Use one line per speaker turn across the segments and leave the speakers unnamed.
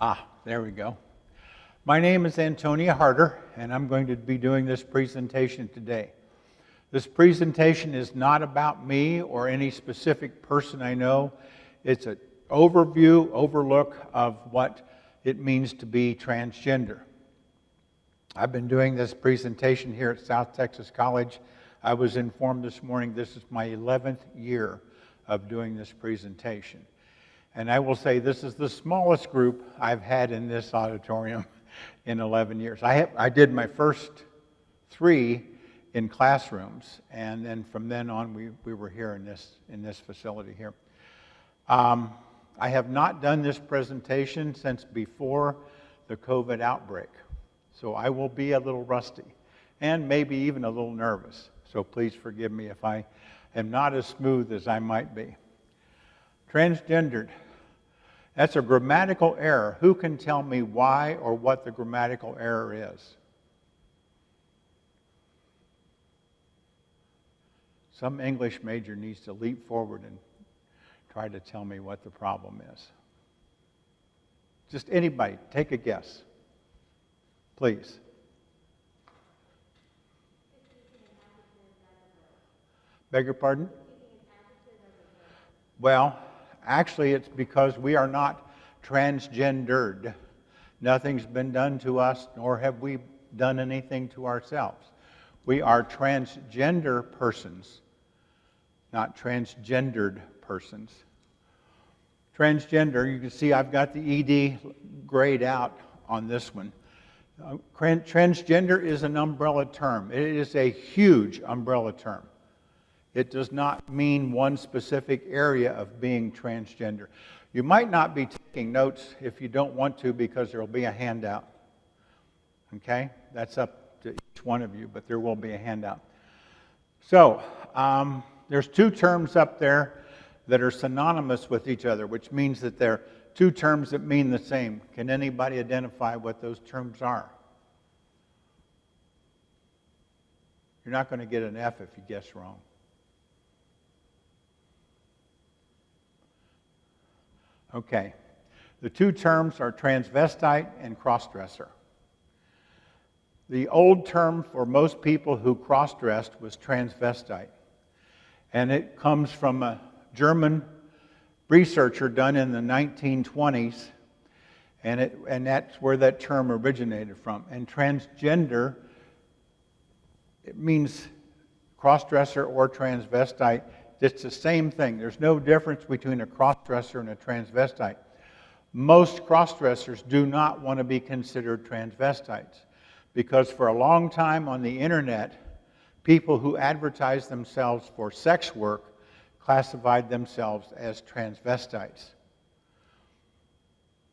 Ah, there we go. My name is Antonia Harder, and I'm going to be doing this presentation today. This presentation is not about me or any specific person I know. It's an overview, overlook of what it means to be transgender. I've been doing this presentation here at South Texas College. I was informed this morning this is my 11th year of doing this presentation. And I will say this is the smallest group I've had in this auditorium in 11 years. I, have, I did my first three in classrooms, and then from then on, we, we were here in this, in this facility here. Um, I have not done this presentation since before the COVID outbreak, so I will be a little rusty and maybe even a little nervous. So please forgive me if I am not as smooth as I might be. Transgendered. That's a grammatical error. Who can tell me why or what the grammatical error is? Some English major needs to leap forward and try to tell me what the problem is. Just anybody, take a guess. Please. Beg your pardon? Well, actually, it's because we are not transgendered. Nothing's been done to us, nor have we done anything to ourselves. We are transgender persons, not transgendered persons. Transgender, you can see I've got the ED grayed out on this one. Uh, transgender is an umbrella term. It is a huge umbrella term. It does not mean one specific area of being transgender. You might not be taking notes if you don't want to because there will be a handout. Okay? That's up to each one of you, but there will be a handout. So, um, there's two terms up there that are synonymous with each other, which means that they're two terms that mean the same. Can anybody identify what those terms are? You're not going to get an F if you guess wrong. Okay. The two terms are transvestite and crossdresser. The old term for most people who crossdressed was transvestite. And it comes from a German researcher done in the 1920s. And, it, and that's where that term originated from. And transgender, it means crossdresser or transvestite it's the same thing. There's no difference between a crossdresser and a transvestite. Most crossdressers do not want to be considered transvestites because for a long time on the internet, people who advertised themselves for sex work classified themselves as transvestites.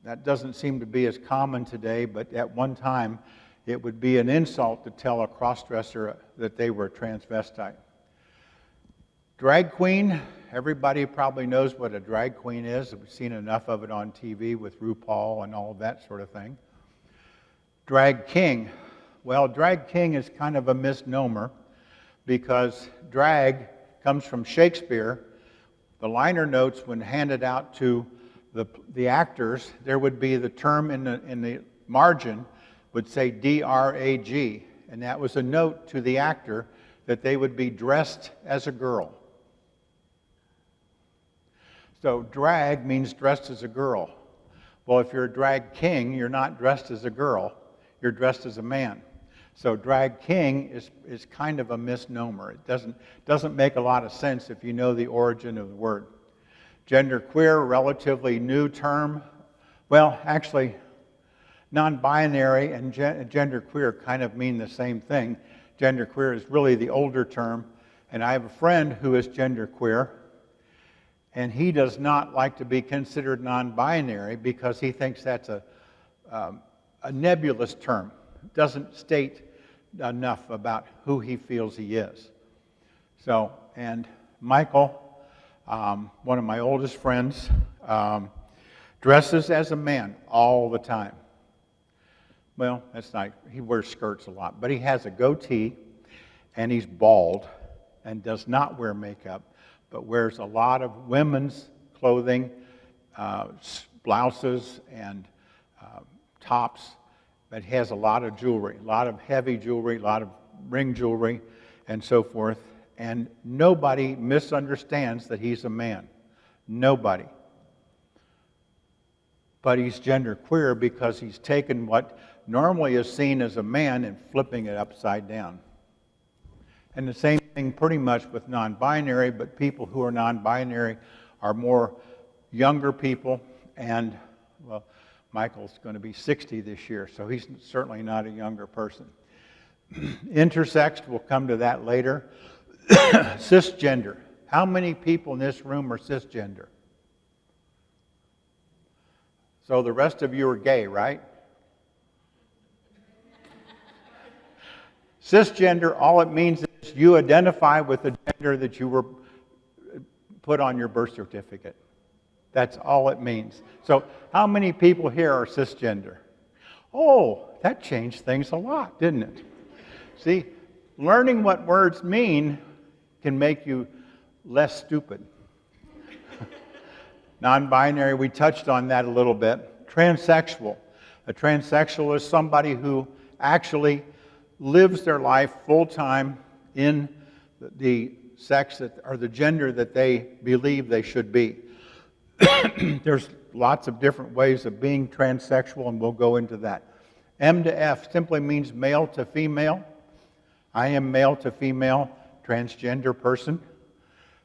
That doesn't seem to be as common today, but at one time it would be an insult to tell a crossdresser that they were a transvestite. Drag queen, everybody probably knows what a drag queen is. We've seen enough of it on TV with RuPaul and all of that sort of thing. Drag king, well, drag king is kind of a misnomer because drag comes from Shakespeare. The liner notes, when handed out to the, the actors, there would be the term in the, in the margin would say D-R-A-G, and that was a note to the actor that they would be dressed as a girl. So drag means dressed as a girl. Well, if you're a drag king, you're not dressed as a girl, you're dressed as a man. So drag king is, is kind of a misnomer. It doesn't, doesn't make a lot of sense if you know the origin of the word. Gender queer, relatively new term. Well, actually, non-binary and gender queer kind of mean the same thing. Gender queer is really the older term. And I have a friend who is gender queer and he does not like to be considered non binary because he thinks that's a, um, a nebulous term. Doesn't state enough about who he feels he is. So, and Michael, um, one of my oldest friends, um, dresses as a man all the time. Well, that's not, he wears skirts a lot, but he has a goatee and he's bald and does not wear makeup but wears a lot of women's clothing, uh, blouses, and uh, tops, but has a lot of jewelry, a lot of heavy jewelry, a lot of ring jewelry, and so forth. And nobody misunderstands that he's a man. Nobody. But he's genderqueer because he's taken what normally is seen as a man and flipping it upside down. And the same thing pretty much with non binary, but people who are non binary are more younger people. And, well, Michael's going to be 60 this year, so he's certainly not a younger person. Intersex, we'll come to that later. cisgender. How many people in this room are cisgender? So the rest of you are gay, right? Cisgender, all it means you identify with the gender that you were put on your birth certificate. That's all it means. So, how many people here are cisgender? Oh, that changed things a lot, didn't it? See, learning what words mean can make you less stupid. Non binary, we touched on that a little bit. Transsexual. A transsexual is somebody who actually lives their life full time in the sex that, or the gender that they believe they should be. There's lots of different ways of being transsexual, and we'll go into that. M to F simply means male to female. I am male to female, transgender person.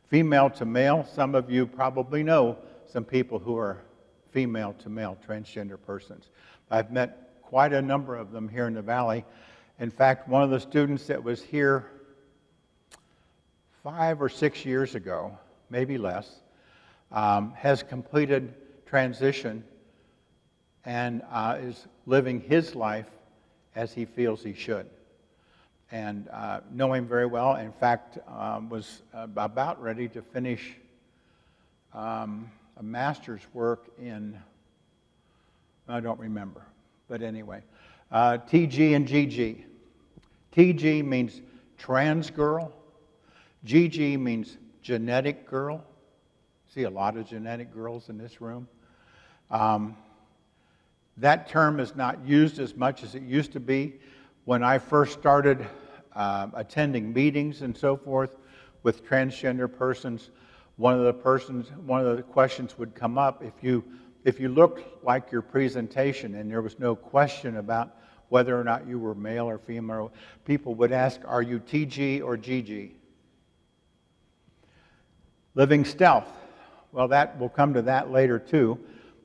Female to male, some of you probably know some people who are female to male transgender persons. I've met quite a number of them here in the Valley, in fact, one of the students that was here five or six years ago, maybe less, um, has completed transition and uh, is living his life as he feels he should. And uh, know him very well. In fact, um, was about ready to finish um, a master's work in, I don't remember, but anyway, uh, TG and GG. TG means trans girl. GG means genetic girl. See a lot of genetic girls in this room. Um, that term is not used as much as it used to be. When I first started uh, attending meetings and so forth with transgender persons, one of the persons, one of the questions would come up if you if you looked like your presentation and there was no question about whether or not you were male or female. People would ask, Are you TG or GG? Living stealth. Well, that we'll come to that later too.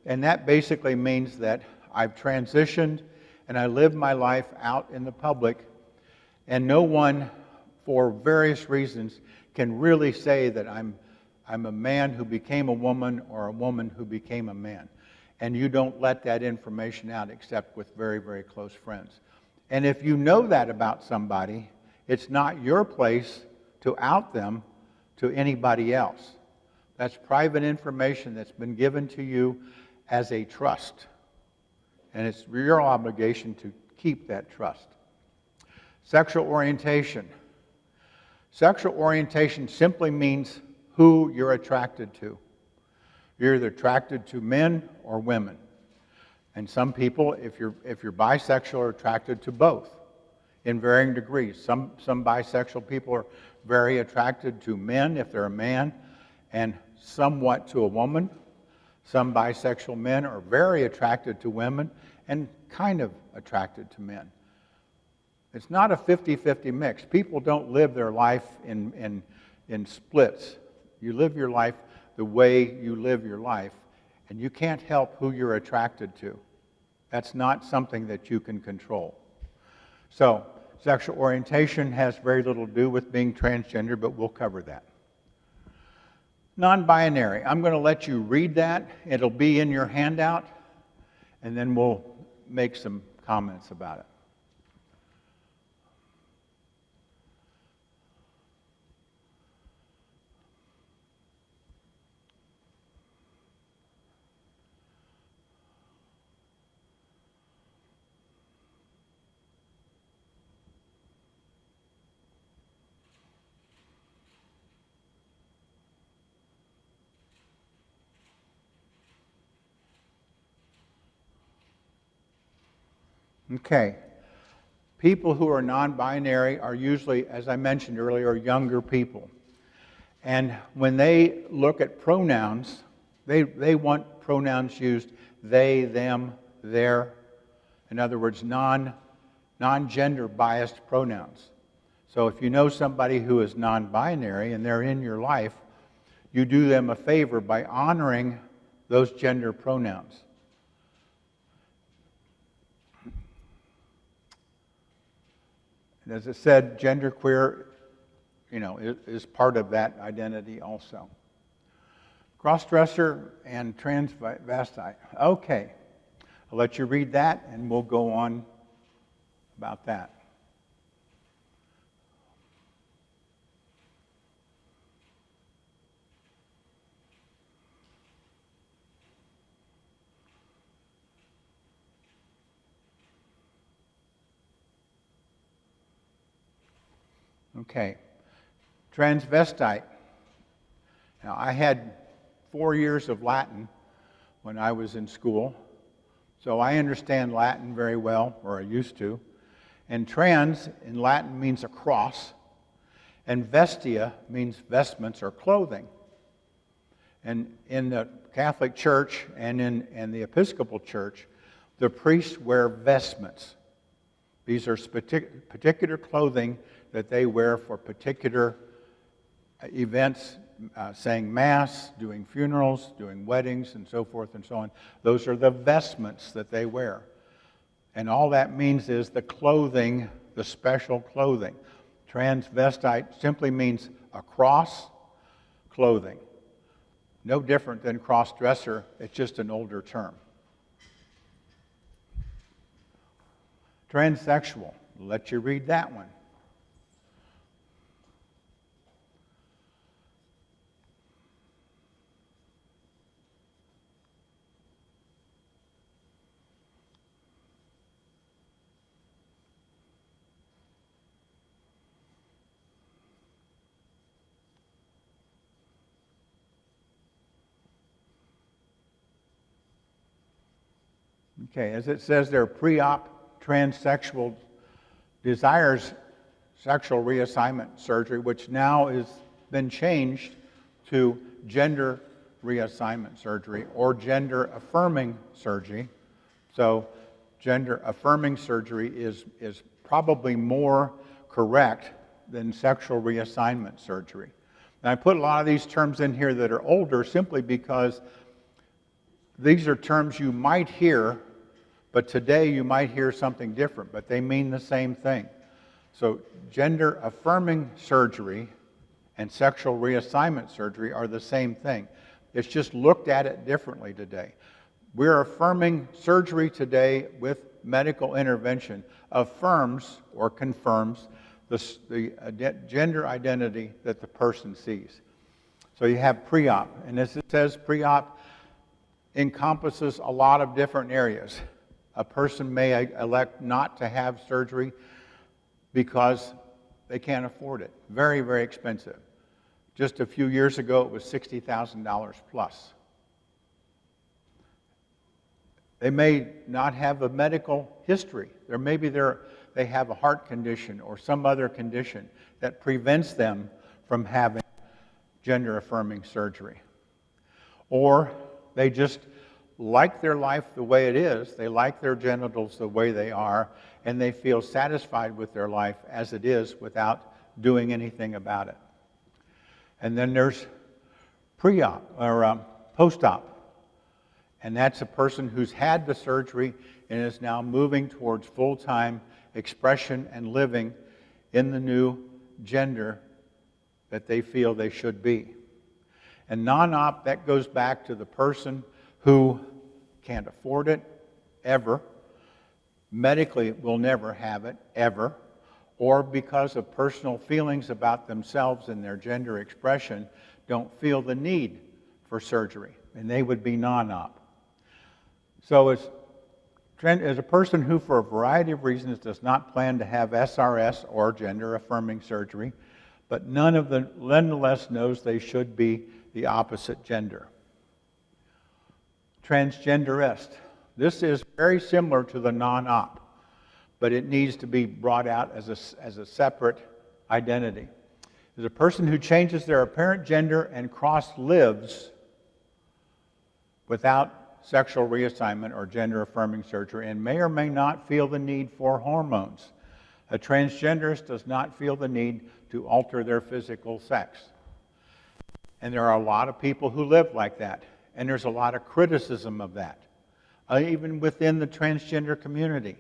And that basically means that I've transitioned and I live my life out in the public, and no one, for various reasons, can really say that I'm, I'm a man who became a woman or a woman who became a man and you don't let that information out except with very, very close friends. And if you know that about somebody, it's not your place to out them to anybody else. That's private information that's been given to you as a trust. And it's your obligation to keep that trust. Sexual orientation. Sexual orientation simply means who you're attracted to. You're either attracted to men or women. And some people, if you're, if you're bisexual, are attracted to both in varying degrees. Some, some bisexual people are very attracted to men if they're a man, and somewhat to a woman. Some bisexual men are very attracted to women and kind of attracted to men. It's not a 50 50 mix. People don't live their life in, in, in splits. You live your life the way you live your life, and you can't help who you're attracted to. That's not something that you can control. So, sexual orientation has very little to do with being transgender, but we'll cover that. Non binary. I'm going to let you read that. It'll be in your handout, and then we'll make some comments about it. Okay. People who are non binary are usually, as I mentioned earlier, younger people. And when they look at pronouns, they, they want pronouns used they, them, their. In other words, non, non-gender biased pronouns. So if you know somebody who is non-binary and they're in your life, you do them a favor by honoring those gender pronouns. And as I said, genderqueer, you know, is, is part of that identity also. Crossdresser and transvestite. Okay, I'll let you read that and we'll go on about that. Okay. Transvestite. Now, I had four years of Latin when I was in school, so I understand Latin very well, or I used to. And trans in Latin means a cross, and vestia means vestments or clothing. And in the Catholic Church and in, in the Episcopal Church, the priests wear vestments. These are particular clothing that they wear for particular uh, events, uh, saying Mass, doing funerals, doing weddings, and so forth and so on. Those are the vestments that they wear. And all that means is the clothing, the special clothing. Transvestite simply means a cross clothing. No different than cross dresser, it's just an older term. Transsexual, let you read that one. Okay, as it says there, pre op transsexual desires sexual reassignment surgery, which now has been changed to gender reassignment surgery or gender affirming surgery. So, gender affirming surgery is, is probably more correct than sexual reassignment surgery. And I put a lot of these terms in here that are older simply because these are terms you might hear but today you might hear something different, but they mean the same thing. So, gender affirming surgery and sexual reassignment surgery are the same thing. It's just looked at it differently today. We're affirming surgery today with medical intervention affirms or confirms the, the gender identity that the person sees. So you have pre op, and as it says, pre op encompasses a lot of different areas a person may elect not to have surgery because they can't afford it. Very, very expensive. Just a few years ago, it was $60,000 plus. They may not have a medical history. There maybe they have a heart condition or some other condition that prevents them from having gender affirming surgery. Or they just like their life the way it is, they like their genitals the way they are, and they feel satisfied with their life as it is without doing anything about it. And then there's pre op or um, post op. And that's a person who's had the surgery and is now moving towards full time expression and living in the new gender that they feel they should be. And non op, that goes back to the person who can't afford it ever, medically will never have it ever, or because of personal feelings about themselves and their gender expression, don't feel the need for surgery, and they would be non op. So, as, as a person who, for a variety of reasons, does not plan to have SRS or gender affirming surgery, but none of them nonetheless knows they should be the opposite gender transgenderist. This is very similar to the non op. but it needs to be brought out as a, as a separate identity. Is a person who changes their apparent gender and cross lives without sexual reassignment or gender affirming surgery and may or may not feel the need for hormones. A transgenderist does not feel the need to alter their physical sex. And there are a lot of people who live like that, and there's a lot of criticism of that, uh, even within the transgender community.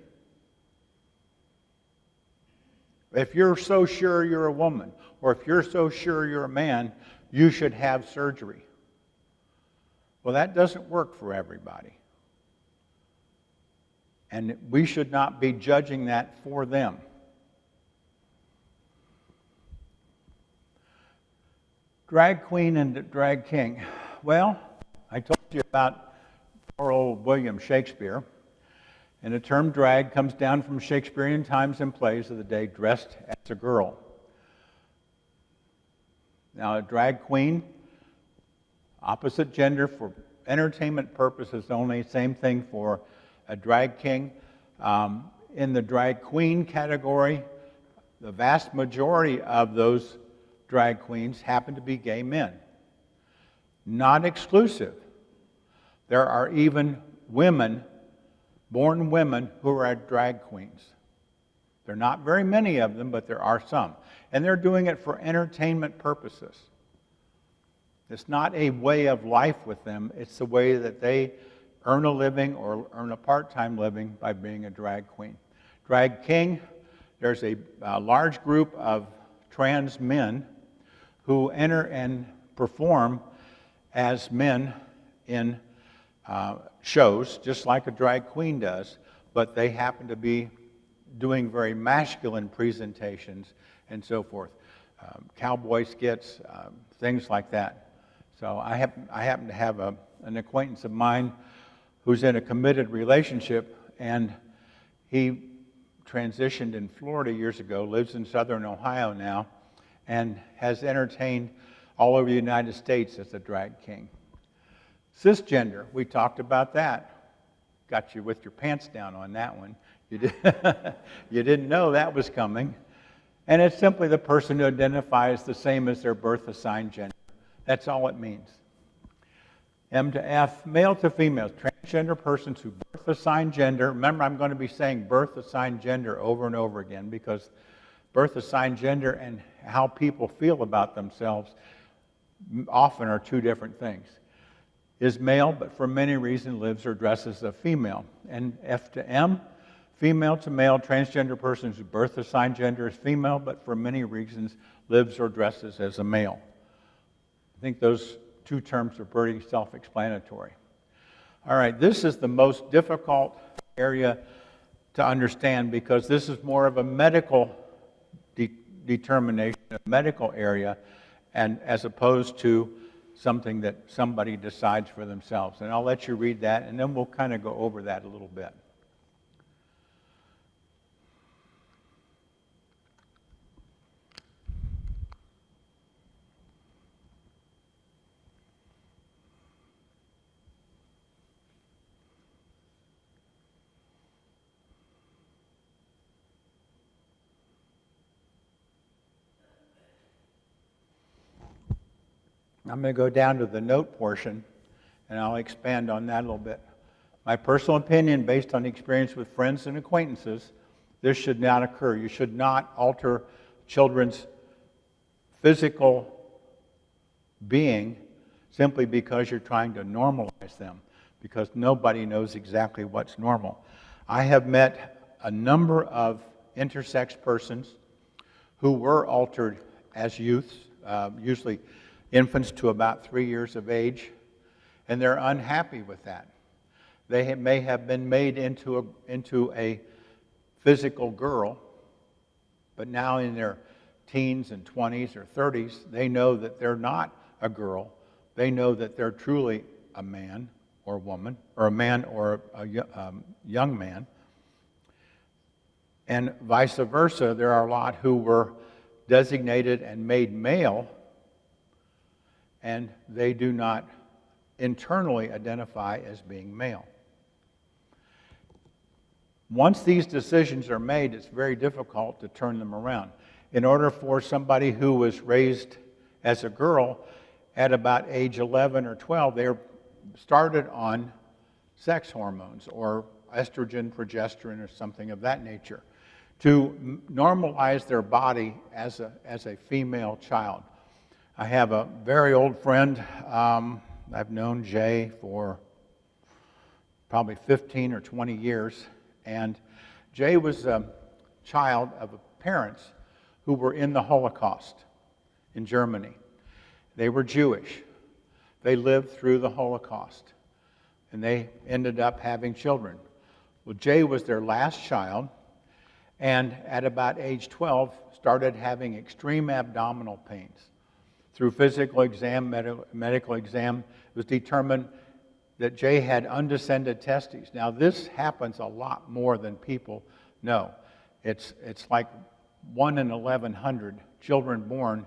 If you're so sure you're a woman, or if you're so sure you're a man, you should have surgery. Well, that doesn't work for everybody. And we should not be judging that for them. Drag queen and drag king. Well, I told you about poor old William Shakespeare. And the term drag comes down from Shakespearean times and plays of the day, dressed as a girl. Now, a drag queen, opposite gender for entertainment purposes only, same thing for a drag king. Um, in the drag queen category, the vast majority of those drag queens happen to be gay men. Not exclusive. There are even women born women who are drag queens. There are not very many of them, but there are some. And they're doing it for entertainment purposes. It's not a way of life with them, it's the way that they earn a living or earn a part time living by being a drag queen. Drag king, there's a, a large group of trans men who enter and perform as men in uh, shows, just like a drag queen does, but they happen to be doing very masculine presentations and so forth. Um, cowboy skits, um, things like that. So I happen, I happen to have a, an acquaintance of mine who's in a committed relationship, and he transitioned in Florida years ago, lives in southern Ohio now, and has entertained all over the United States as a drag king. Cisgender, we talked about that. Got you with your pants down on that one. You, did, you didn't know that was coming. And it's simply the person who identifies the same as their birth assigned gender. That's all it means. M to F, male to female, transgender persons who birth assigned gender. Remember, I'm going to be saying birth assigned gender over and over again because birth assigned gender and how people feel about themselves often are two different things is male, but for many reasons lives or dresses as a female. And F to M, female to male, transgender person whose birth assigned gender is female, but for many reasons lives or dresses as a male. I think those two terms are pretty self explanatory. All right, this is the most difficult area to understand because this is more of a medical de- determination, a medical area, and as opposed to something that somebody decides for themselves. And I'll let you read that, and then we'll kind of go over that a little bit. I'm going to go down to the note portion and I'll expand on that a little bit. My personal opinion, based on experience with friends and acquaintances, this should not occur. You should not alter children's physical being simply because you're trying to normalize them, because nobody knows exactly what's normal. I have met a number of intersex persons who were altered as youths, uh, usually infants to about three years of age, and they're unhappy with that. They may have been made into a, into a physical girl, but now in their teens and 20s or 30s, they know that they're not a girl. They know that they're truly a man or a woman, or a man or a, um, young man. And vice versa, there are a lot who were designated and made male and they do not internally identify as being male. Once these decisions are made, it's very difficult to turn them around. In order for somebody who was raised as a girl at about age 11 or 12, they're started on sex hormones or estrogen, progesterone, or something of that nature to normalize their body as a, as a female child. I have a very old friend. Um, I've known Jay for probably 15 or 20 years. And Jay was a child of parents who were in the Holocaust in Germany. They were Jewish. They lived through the Holocaust. And they ended up having children. Well, Jay was their last child and at about age 12 started having extreme abdominal pains. Through physical exam, med- medical exam, it was determined that Jay had undescended testes. Now, this happens a lot more than people know. It's, it's like 1 in 1,100 children born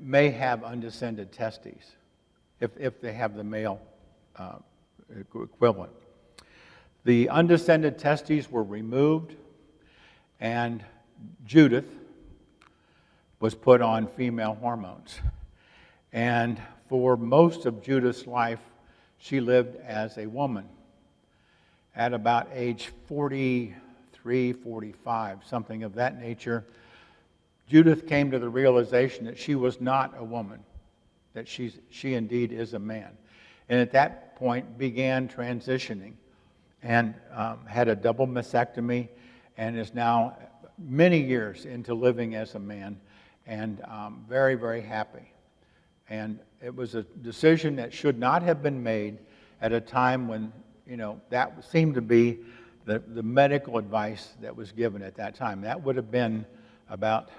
may have undescended testes if, if they have the male uh, equivalent. The undescended testes were removed, and Judith was put on female hormones. And for most of Judith's life, she lived as a woman. At about age 43, 45, something of that nature, Judith came to the realization that she was not a woman, that she's, she indeed is a man. And at that point began transitioning and um, had a double mastectomy and is now many years into living as a man and um, very, very happy. And it was a decision that should not have been made at a time when, you know, that seemed to be the, the medical advice that was given at that time. That would have been about,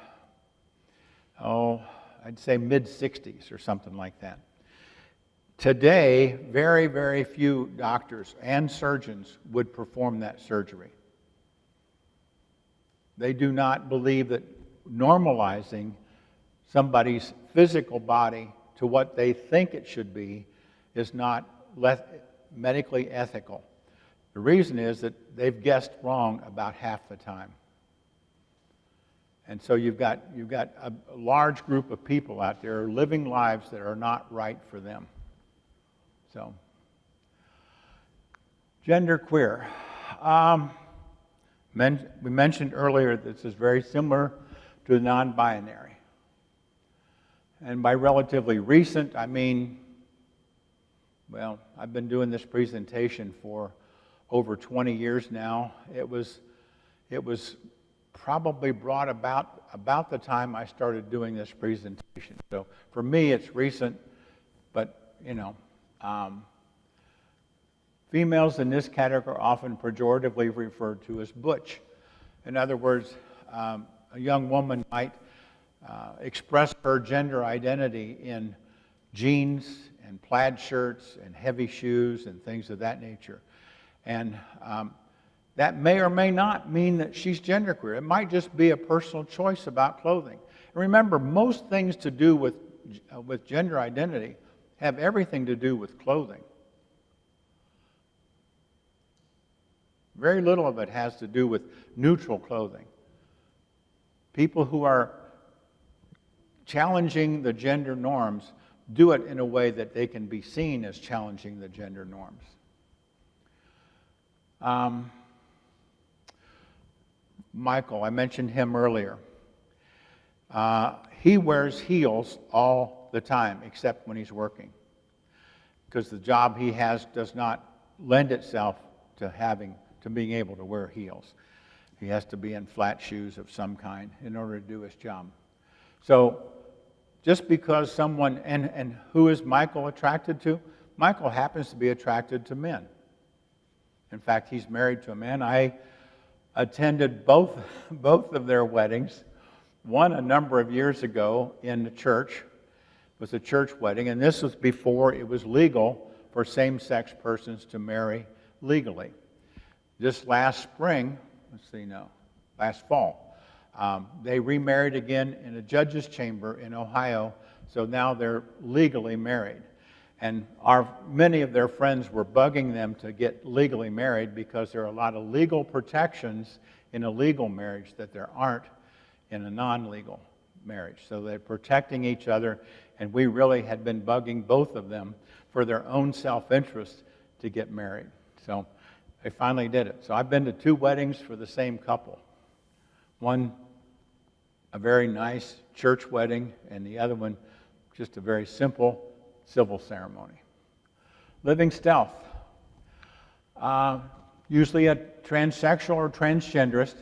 oh, I'd say mid 60s or something like that. Today, very, very few doctors and surgeons would perform that surgery. They do not believe that normalizing somebody's physical body to what they think it should be is not medically ethical. The reason is that they've guessed wrong about half the time. And so you've got, you've got a, large group of people out there living lives that are not right for them. So, gender queer. Um, men, we mentioned earlier this is very similar to the non binary. And by relatively recent, I mean, well, I've been doing this presentation for over 20 years now. It was, it was probably brought about about the time I started doing this presentation. So for me, it's recent, but you know, um, females in this category are often pejoratively referred to as butch. In other words, um, a young woman might uh, express her gender identity in jeans and plaid shirts and heavy shoes and things of that nature. And um, that may or may not mean that she's genderqueer. It might just be a personal choice about clothing. And remember, most things to do with, uh, with gender identity have everything to do with clothing. Very little of it has to do with neutral clothing. People who are challenging the gender norms do it in a way that they can be seen as challenging the gender norms. Um, Michael, I mentioned him earlier. Uh, he wears heels all the time except when he's working because the job he has does not lend itself to having to being able to wear heels. He has to be in flat shoes of some kind in order to do his job. So just because someone and, and who is Michael attracted to? Michael happens to be attracted to men. In fact, he's married to a man. I attended both, both of their weddings, one a number of years ago in the church, It was a church wedding, and this was before it was legal for same sex persons to marry legally. This last spring, let's see, no, last fall, um, they remarried again in a judge's chamber in Ohio, so now they're legally married. And our, many of their friends were bugging them to get legally married because there are a lot of legal protections in a legal marriage that there aren't in a non legal marriage. So they're protecting each other, and we really had been bugging both of them for their own self interest to get married. So they finally did it. So I've been to two weddings for the same couple. One, a very nice church wedding, and the other one, just a very simple civil ceremony. Living stealth. Uh, usually a transsexual or transgenderist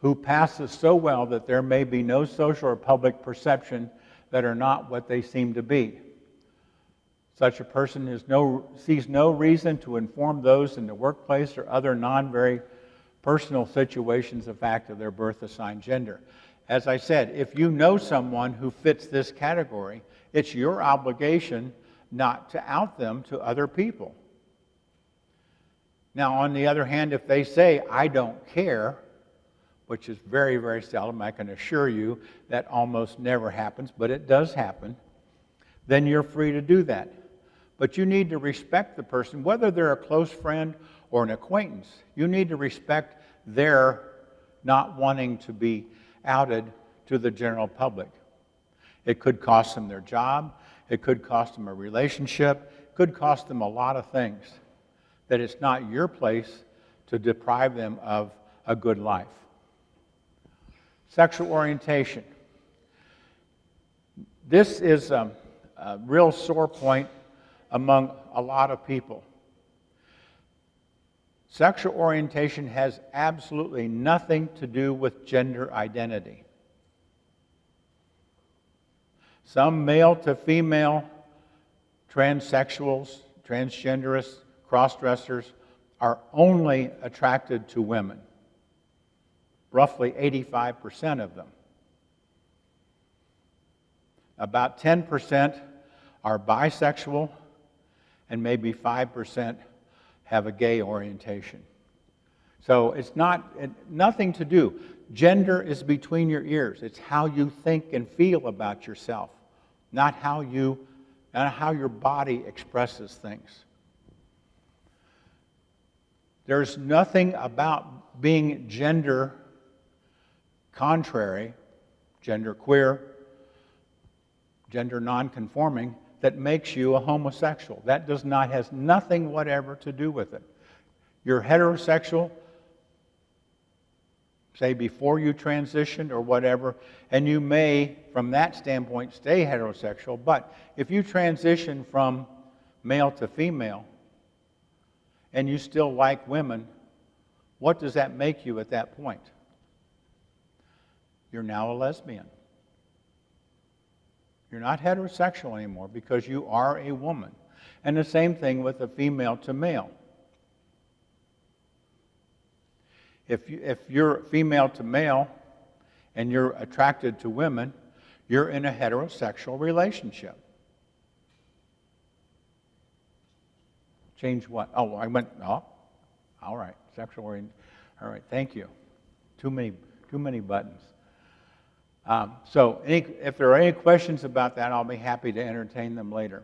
who passes so well that there may be no social or public perception that are not what they seem to be. Such a person no, sees no reason to inform those in the workplace or other non very personal situations the fact of their birth assigned gender. As I said, if you know someone who fits this category, it's your obligation not to out them to other people. Now, on the other hand, if they say, I don't care, which is very, very seldom, I can assure you that almost never happens, but it does happen, then you're free to do that. But you need to respect the person, whether they're a close friend or an acquaintance. You need to respect their not wanting to be outed to the general public. It could cost them their job, it could cost them a relationship, it could cost them a lot of things that it's not your place to deprive them of a good life. Sexual orientation. This is a, a real sore point among a lot of people. Sexual orientation has absolutely nothing to do with gender identity. Some male to female transsexuals, transgenderists, crossdressers are only attracted to women, roughly 85% of them. About 10% are bisexual, and maybe 5% have a gay orientation. So it's not it, nothing to do. Gender is between your ears. It's how you think and feel about yourself, not how you not how your body expresses things. There's nothing about being gender contrary, gender queer, gender nonconforming that makes you a homosexual. That does not has nothing whatever to do with it. You're heterosexual, say before you transitioned or whatever, and you may, from that standpoint, stay heterosexual. But if you transition from male to female and you still like women, what does that make you at that point? You're now a lesbian. You're not heterosexual anymore because you are a woman. And the same thing with a female to male. If, you, if you're female to male and you're attracted to women, you're in a heterosexual relationship. Change what? Oh, I went, oh, all right, sexual orientation. All right, thank you. Too many, too many buttons. Um, so any, if there are any questions about that, I'll be happy to entertain them later.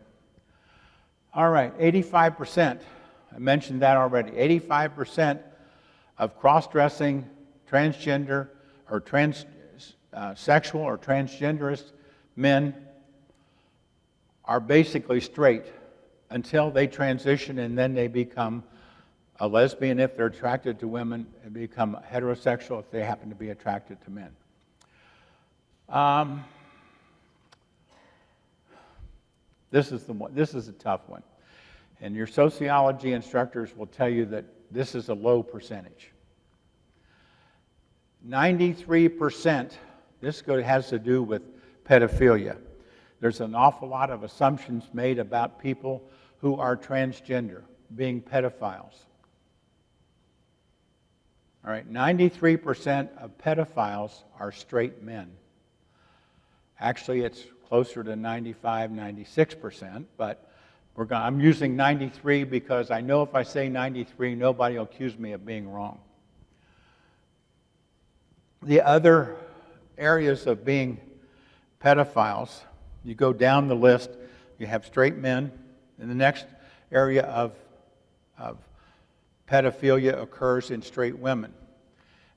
All right, 85%. I mentioned that already. 85% of cross-dressing, transgender, or transsexual uh, or transgenderist men are basically straight until they transition and then they become a lesbian if they're attracted to women and become heterosexual if they happen to be attracted to men. Um, this is the one, this is a tough one. And your sociology instructors will tell you that this is a low percentage. 93%, this has to do with pedophilia. There's an awful lot of assumptions made about people who are transgender being pedophiles. All right, 93% of pedophiles are straight men. Actually, it's closer to 95, 96%, but going I'm using 93 because I know if I say 93, nobody will accuse me of being wrong. The other areas of being pedophiles, you go down the list, you have straight men, And the next area of, of pedophilia occurs in straight women.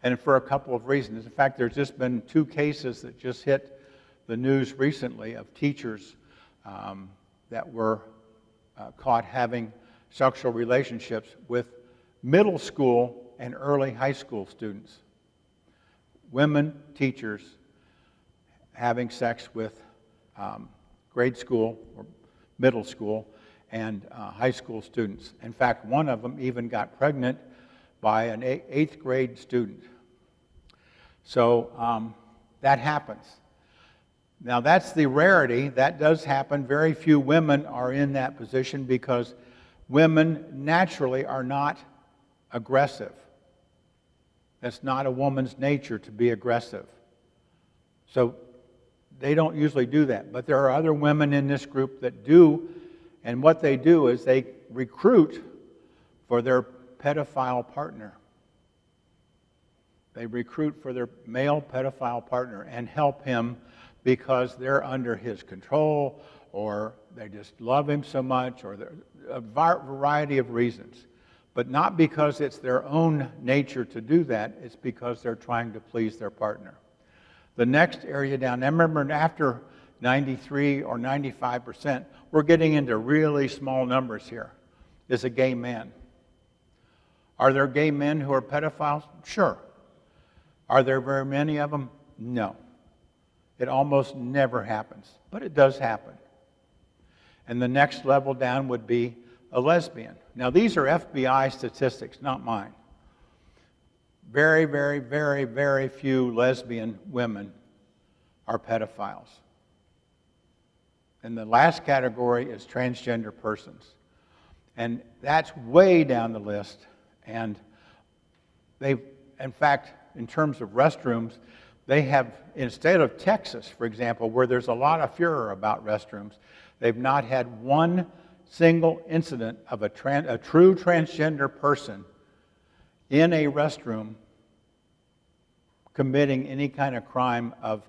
And for a couple of reasons. In fact, there's just been two cases that just hit the news recently of teachers um, that were uh, caught having sexual relationships with middle school and early high school students. Women teachers having sex with um, grade school or middle school and uh, high school students. In fact, one of them even got pregnant by an eighth grade student. So um, that happens. Now, that's the rarity. That does happen. Very few women are in that position because women naturally are not aggressive. That's not a woman's nature to be aggressive. So they don't usually do that. But there are other women in this group that do, and what they do is they recruit for their pedophile partner. They recruit for their male pedophile partner and help him because they're under his control or they just love him so much or a variety of reasons. But not because it's their own nature to do that, it's because they're trying to please their partner. The next area down, I remember after 93 or 95%, we're getting into really small numbers here, is a gay man. Are there gay men who are pedophiles? Sure. Are there very many of them? No. It almost never happens, but it does happen. And the next level down would be a lesbian. Now, these are FBI statistics, not mine. Very, very, very, very few lesbian women are pedophiles. And the last category is transgender persons. And that's way down the list. And they've, in fact, in terms of restrooms, they have, instead of Texas, for example, where there's a lot of furor about restrooms, they've not had one single incident of a, a true transgender person in a restroom committing any kind of crime of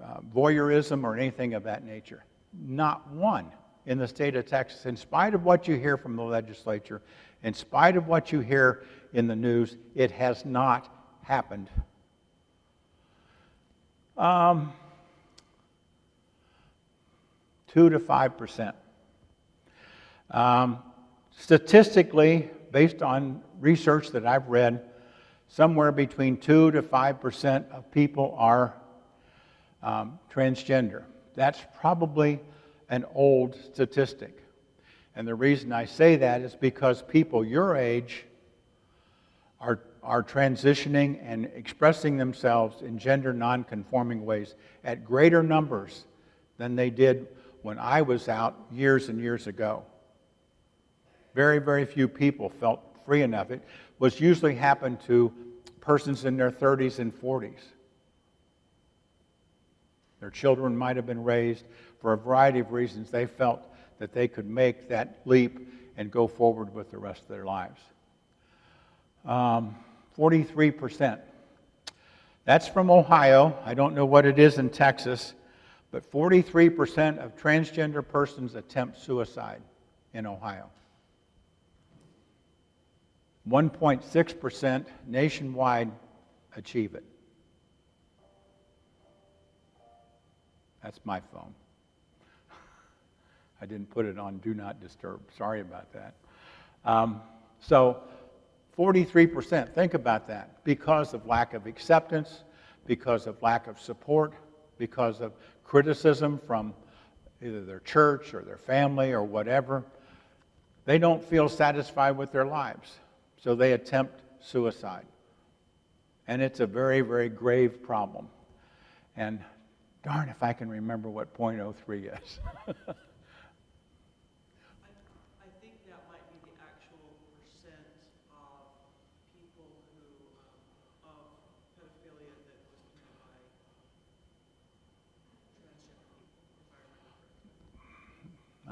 uh, voyeurism or anything of that nature. Not one in the state of Texas, in spite of what you hear from the legislature, in spite of what you hear in the news, it has not happened um, 2 to 5%. Um, statistically, based on research that I've read, somewhere between 2 to 5% of people are um, transgender. That's probably an old statistic. And the reason I say that is because people your age are are transitioning and expressing themselves in gender nonconforming ways at greater numbers than they did when I was out years and years ago. Very, very few people felt free enough. It was usually happened to persons in their 30s and 40s. Their children might have been raised for a variety of reasons. They felt that they could make that leap and go forward with the rest of their lives. Um, 43%. That's from Ohio. I don't know what it is in Texas, but 43% of transgender persons attempt suicide in Ohio. 1.6% nationwide achieve it. That's my phone. I didn't put it on Do Not Disturb. Sorry about that. Um, so 43%, think about that, because of lack of acceptance, because of lack of support, because of criticism from either their church or their family or whatever. They don't feel satisfied with their lives, so they attempt suicide. And it's a very, very grave problem. And darn if I can remember what .03 is.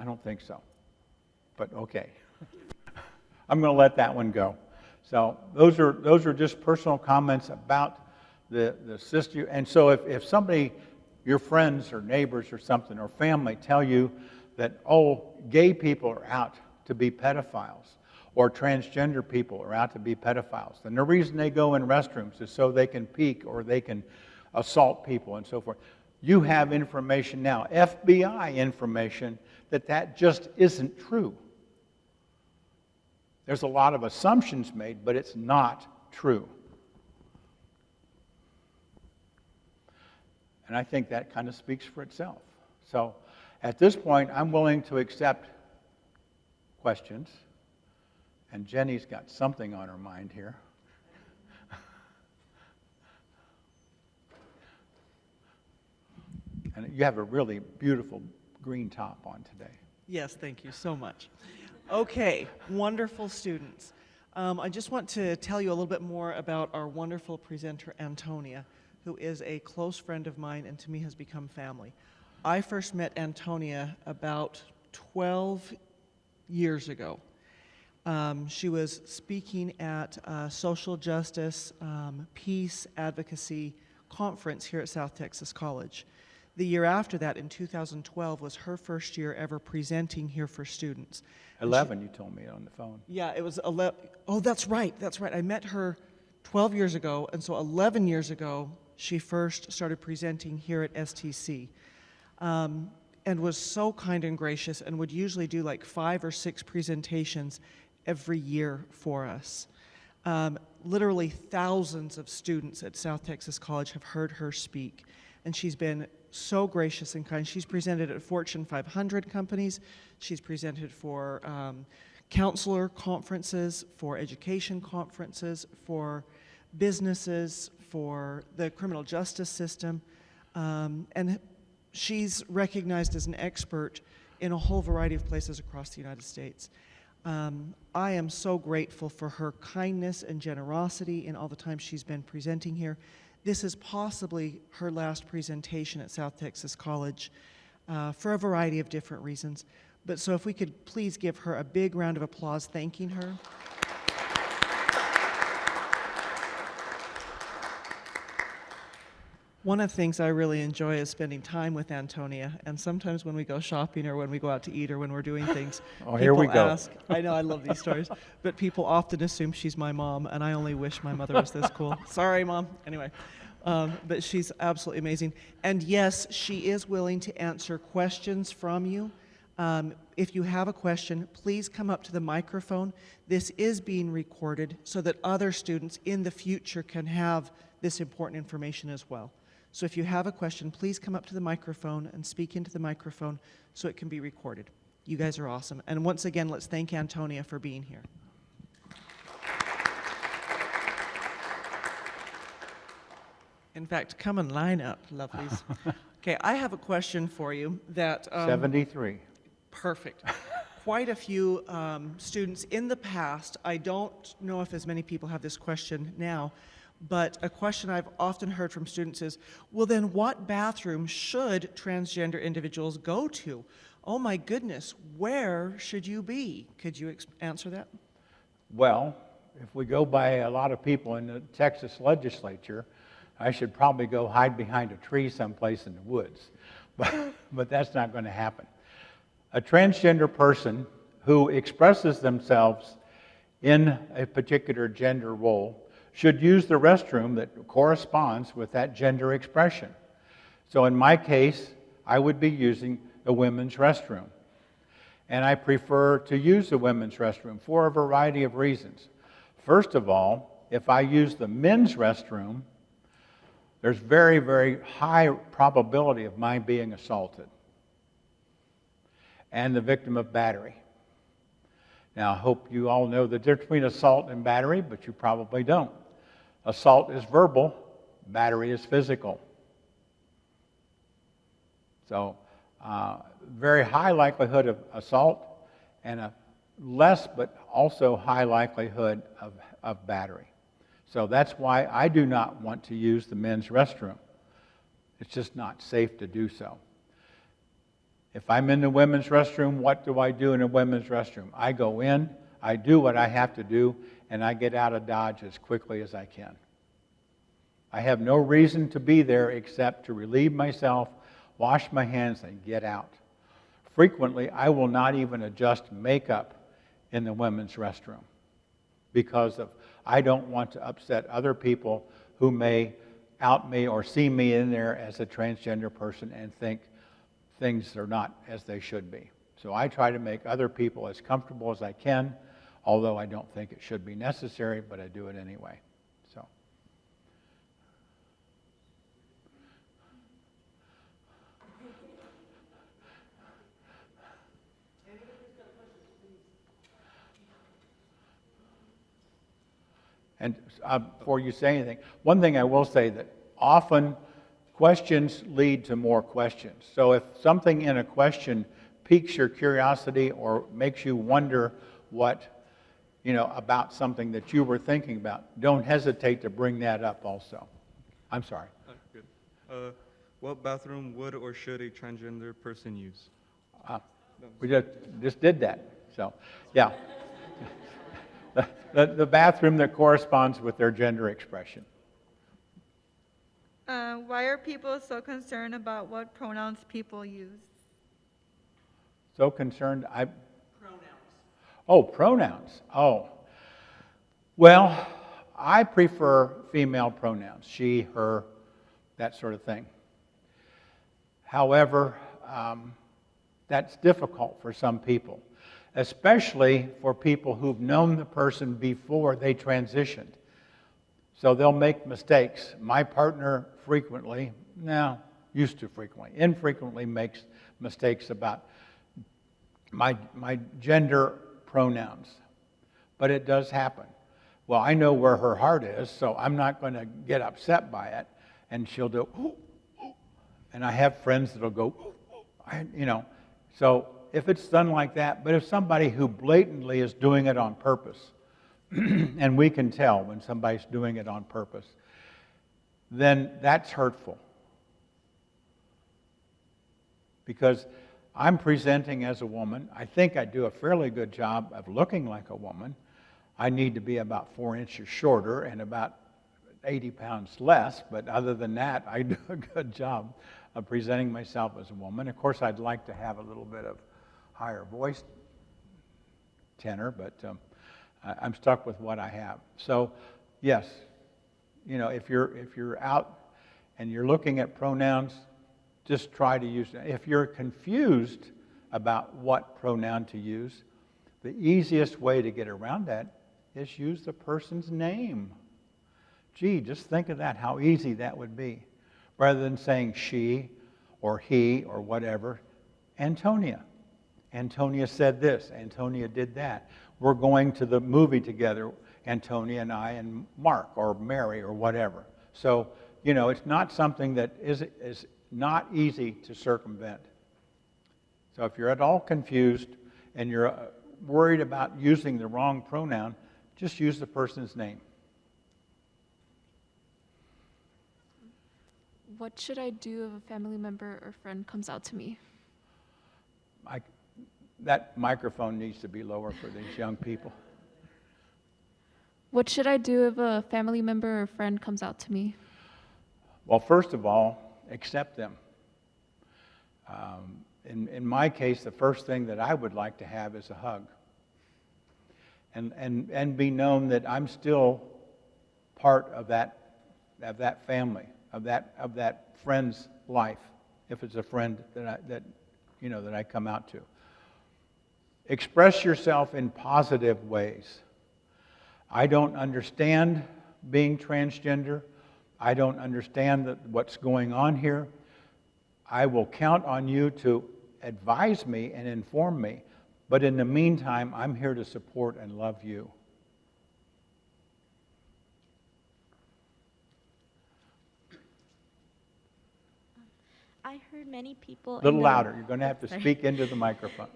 I don't think so. But okay. I'm going to let that one go. So those are, those are just personal comments about the, the sister. And so if, if somebody, your friends or neighbors or something, or family tell you that, oh, gay people are out to be pedophiles or transgender people are out to be pedophiles. And the reason they go in restrooms is so they can peek or they can assault people and so forth. You have information now, FBI information, that that just isn't true. There's a lot of assumptions made, but it's not true. And I think that kind of speaks for itself. So at this point, I'm willing to accept questions. And Jenny's got something on her mind here. And you have a really beautiful green top on today.
Yes, thank you so much. Okay, wonderful students. Um, I just want to tell you a little bit more about our wonderful presenter, Antonia, who is a close friend of mine and to me has become family. I first met Antonia about 12 years ago. Um, she was speaking at a social justice, um, peace, advocacy conference here at South Texas College. The year after that, in 2012, was her first year ever presenting here for students.
11, you told me on the phone.
Yeah, it was 11. Oh, that's right, that's right. I met her 12 years ago, and so 11 years ago, she first started presenting here at STC. Um, and was so kind and gracious and would usually do like five or six presentations every year for us. Um, literally thousands of students at South Texas College have heard her speak, and she's been so gracious and kind. She's presented at Fortune 500 companies. She's presented for um, counselor conferences, for education conferences, for businesses, for the criminal justice system, um, and she's recognized as an expert in a whole variety of places across the United States. Um, I am so grateful for her kindness and generosity in all the time she's been presenting here. This is possibly her last presentation at South Texas College uh, for a variety of different reasons. But so if we could please give her a big round of applause thanking her. One of the things I really enjoy is spending time with Antonia, and sometimes when we go shopping or when we go out to eat or when we're doing things,
oh, here we go.
Ask, I know I love these stories, but people often assume she's my mom, and I only wish my mother was this cool. Sorry, mom. Anyway, um, but she's absolutely amazing. And yes, she is willing to answer questions from you. Um, if you have a question, please come up to the microphone. This is being recorded so that other students in the future can have this important information as well. So if you have a question, please come up to the microphone and speak into the microphone so it can be recorded. You guys are awesome. And once again, let's thank Antonia for being here. In fact, come and line up, lovelies. okay, I have a question for you that...
Um, 73.
Perfect. Quite a few um, students in the past, I don't know if as many people have this question now, but a question I've often heard from students is, well then what bathroom should transgender individuals go to? Oh my goodness, where should you be? Could you answer that?
Well, if we go by a lot of people in the Texas legislature, I should probably go hide behind a tree someplace in the woods. But, but that's not going to happen. A transgender person who expresses themselves in a particular gender role should use the restroom that corresponds with that gender expression. So in my case, I would be using the women's restroom. And I prefer to use the women's restroom for a variety of reasons. First of all, if I use the men's restroom, there's very, very high probability of my being assaulted and the victim of battery. Now, I hope you all know the difference between assault and battery, but you probably don't. Assault is verbal, battery is physical. So, uh, very high likelihood of assault and a less but also high likelihood of, of battery. So that's why I do not want to use the men's restroom. It's just not safe to do so. If I'm in the women's restroom, what do I do in the women's restroom? I go in, I do what I have to do, and I get out of Dodge as quickly as I can. I have no reason to be there except to relieve myself, wash my hands, and get out. frequently, I will not even adjust makeup in the women's restroom because of I don't want to upset other people who may out me or see me in there as a transgender person and think things are not as they should be. So I try to make other people as comfortable as I can, although I don't think it should be necessary, but I do it anyway. So And uh, before you say anything, one thing I will say that often questions lead to more questions. So if something in a question piques your curiosity or makes you wonder what, you know, about something that you were thinking about, don't hesitate to bring that up also. I'm sorry.
Uh, Good. Uh, What bathroom would or should a transgender person use?
Uh, We just, just did that, so, yeah. The- The, the bathroom that corresponds with their gender expression.
Uh, why are people so concerned about what pronouns people use?
So concerned, I. Oh, pronouns. Oh. Well, I prefer female pronouns she, her, that sort of thing. However, um, that's difficult for some people, especially for people who've known the person before they transitioned. So they'll make mistakes. My partner frequently, now, used to frequently, infrequently makes mistakes about my, my gender pronouns. But it does happen. Well, I know where her heart is, so I'm not going to get upset by it. And she'll do, "Ooh, ooh." and I have friends that'll go, "Ooh, ooh," I- you know. So if it's done like that, but if somebody who blatantly is doing it on purpose, and we can tell when somebody's doing it on purpose, then that's hurtful. Because I'm presenting as a woman. I think I do a fairly good job of looking like a woman. I need to be about four inches shorter and about 80 pounds less, but other than that, I do a good job of presenting myself as a woman. Of course, I'd like to have a little bit of higher voice tenor, but um, I'm stuck with what I have. So, yes, you know, if you're if you're out and you're looking at pronouns, just try to use it. If you're confused about what pronoun to use, the easiest way to get around that is use the person's name. Gee, just think of that, how easy that would be. Rather than saying she or he or whatever, Antonia. Antonia said this, Antonia did that. We're going to the movie together, Antonia and I and Mark or Mary or whatever. So, you know, it's not something that is, is not easy to circumvent. So if you're at all confused and you're uh, worried about using the wrong pronoun, just use the person's name.
What should I do if a family member or friend comes out to me?
I, that microphone needs to be lower for these young people.
What should I do if a family member or friend comes out to me?
Well, first of all, accept them. Um, in, in my case, the first thing that I would like to have is a hug. And, and, and be known that I'm still part of that, of that family, of that, of that friend's life, if it's a friend that, I, that, you know, that I come out to. Express yourself in positive ways. I don't understand being transgender. I don't understand that what's going on here. I will count on you to advise me and inform me. But in the meantime, I'm here to support and love you.
I heard many people.
A little
the-
louder. You're going to have to
Sorry.
speak into the microphone.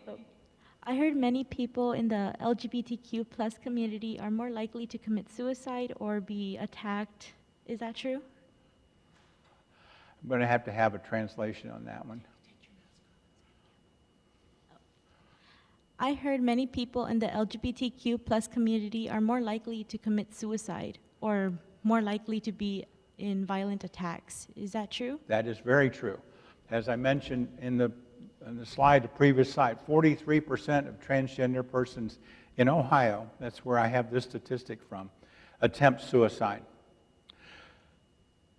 I heard many people in the LGBTQ plus community are more likely to commit suicide or be attacked. Is that true?
I'm going to have to have a translation on that one.
I heard many people in the LGBTQ plus community are more likely to commit suicide or more likely to be in violent attacks. Is that true?
That is very true. As I mentioned in the on the slide, the previous slide, 43% of transgender persons in Ohio, that's where I have this statistic from, attempt suicide.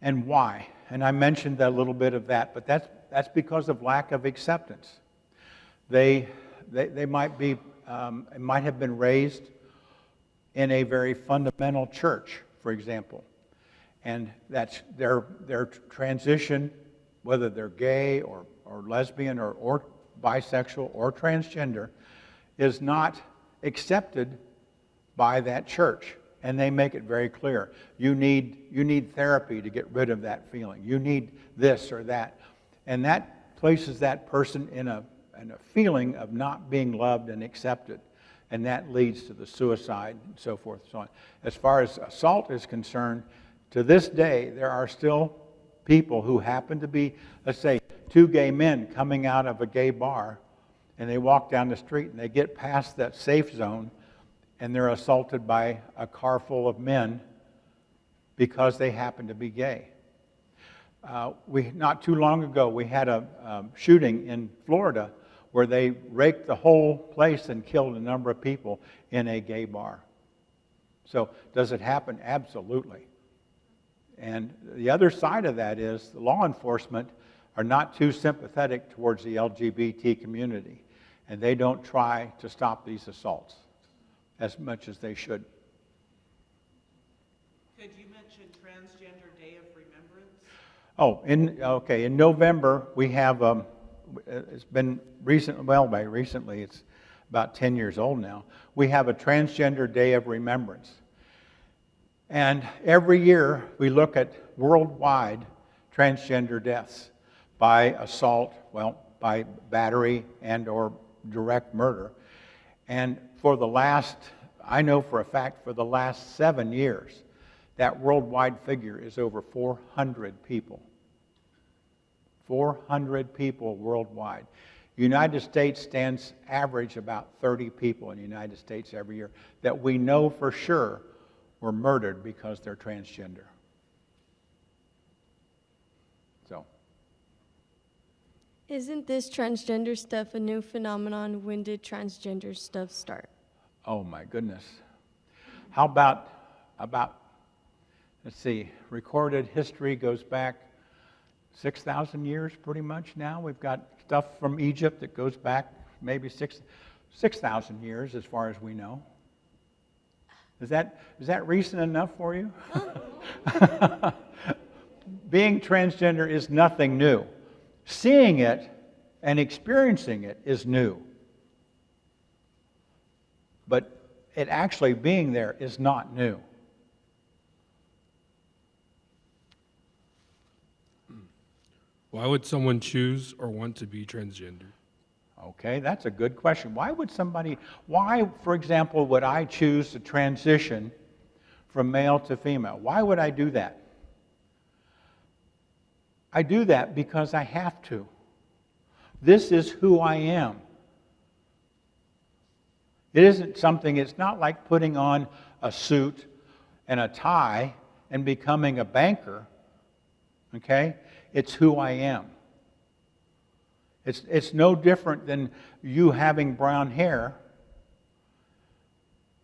And why? And I mentioned a little bit of that, but that's, that's because of lack of acceptance. They, they, they might be, um, might have been raised in a very fundamental church, for example. And that's their, their transition, whether they're gay or, or lesbian or, or bisexual or transgender, is not accepted by that church. And they make it very clear. You need, you need therapy to get rid of that feeling. You need this or that. And that places that person in a, in a feeling of not being loved and accepted and that leads to the suicide and so forth and so on. As far as assault is concerned, to this day, there are still people who happen to be, let's say, two gay men coming out of a gay bar, and they walk down the street and they get past that safe zone, and they're assaulted by a car full of men because they happen to be gay. Uh, we, not too long ago, we had a um, shooting in Florida where they raked the whole place and killed a number of people in a gay bar. So, does it happen? Absolutely. And the other side of that is the law enforcement are not too sympathetic towards the LGBT community, and they don't try to stop these assaults as much as they should.
Could you mention Transgender Day of Remembrance?
Oh, in, okay, in November, we have, um, it's been recent, well, by recently, it's about 10 years old now. We have a Transgender Day of Remembrance. And every year, we look at worldwide transgender deaths by assault, well, by battery and or direct murder. And for the last, I know for a fact, for the last seven years, that worldwide figure is over 400 people. 400 people worldwide. United States stands average about 30 people in the United States every year that we know for sure were murdered because they're transgender. So,
Isn't this transgender stuff a new phenomenon? When did transgender stuff start?
Oh my goodness. How about about let's see, recorded history goes back 6,000 years pretty much now. We've got stuff from Egypt that goes back maybe 6 6,000 years as far as we know. Is that, is that recent enough for you? Being transgender is nothing new. Seeing it and experiencing it is new. But it actually being there is not new.
Why would someone choose or want to be transgender?
Okay, that's a good question. Why would somebody, why, for example, would I choose to transition from male to female? Why would I do that? I do that because I have to. This is who I am. It isn't something, it's not like putting on a suit and a tie and becoming a banker. Okay? It's who I am. It's, it's no different than you having brown hair.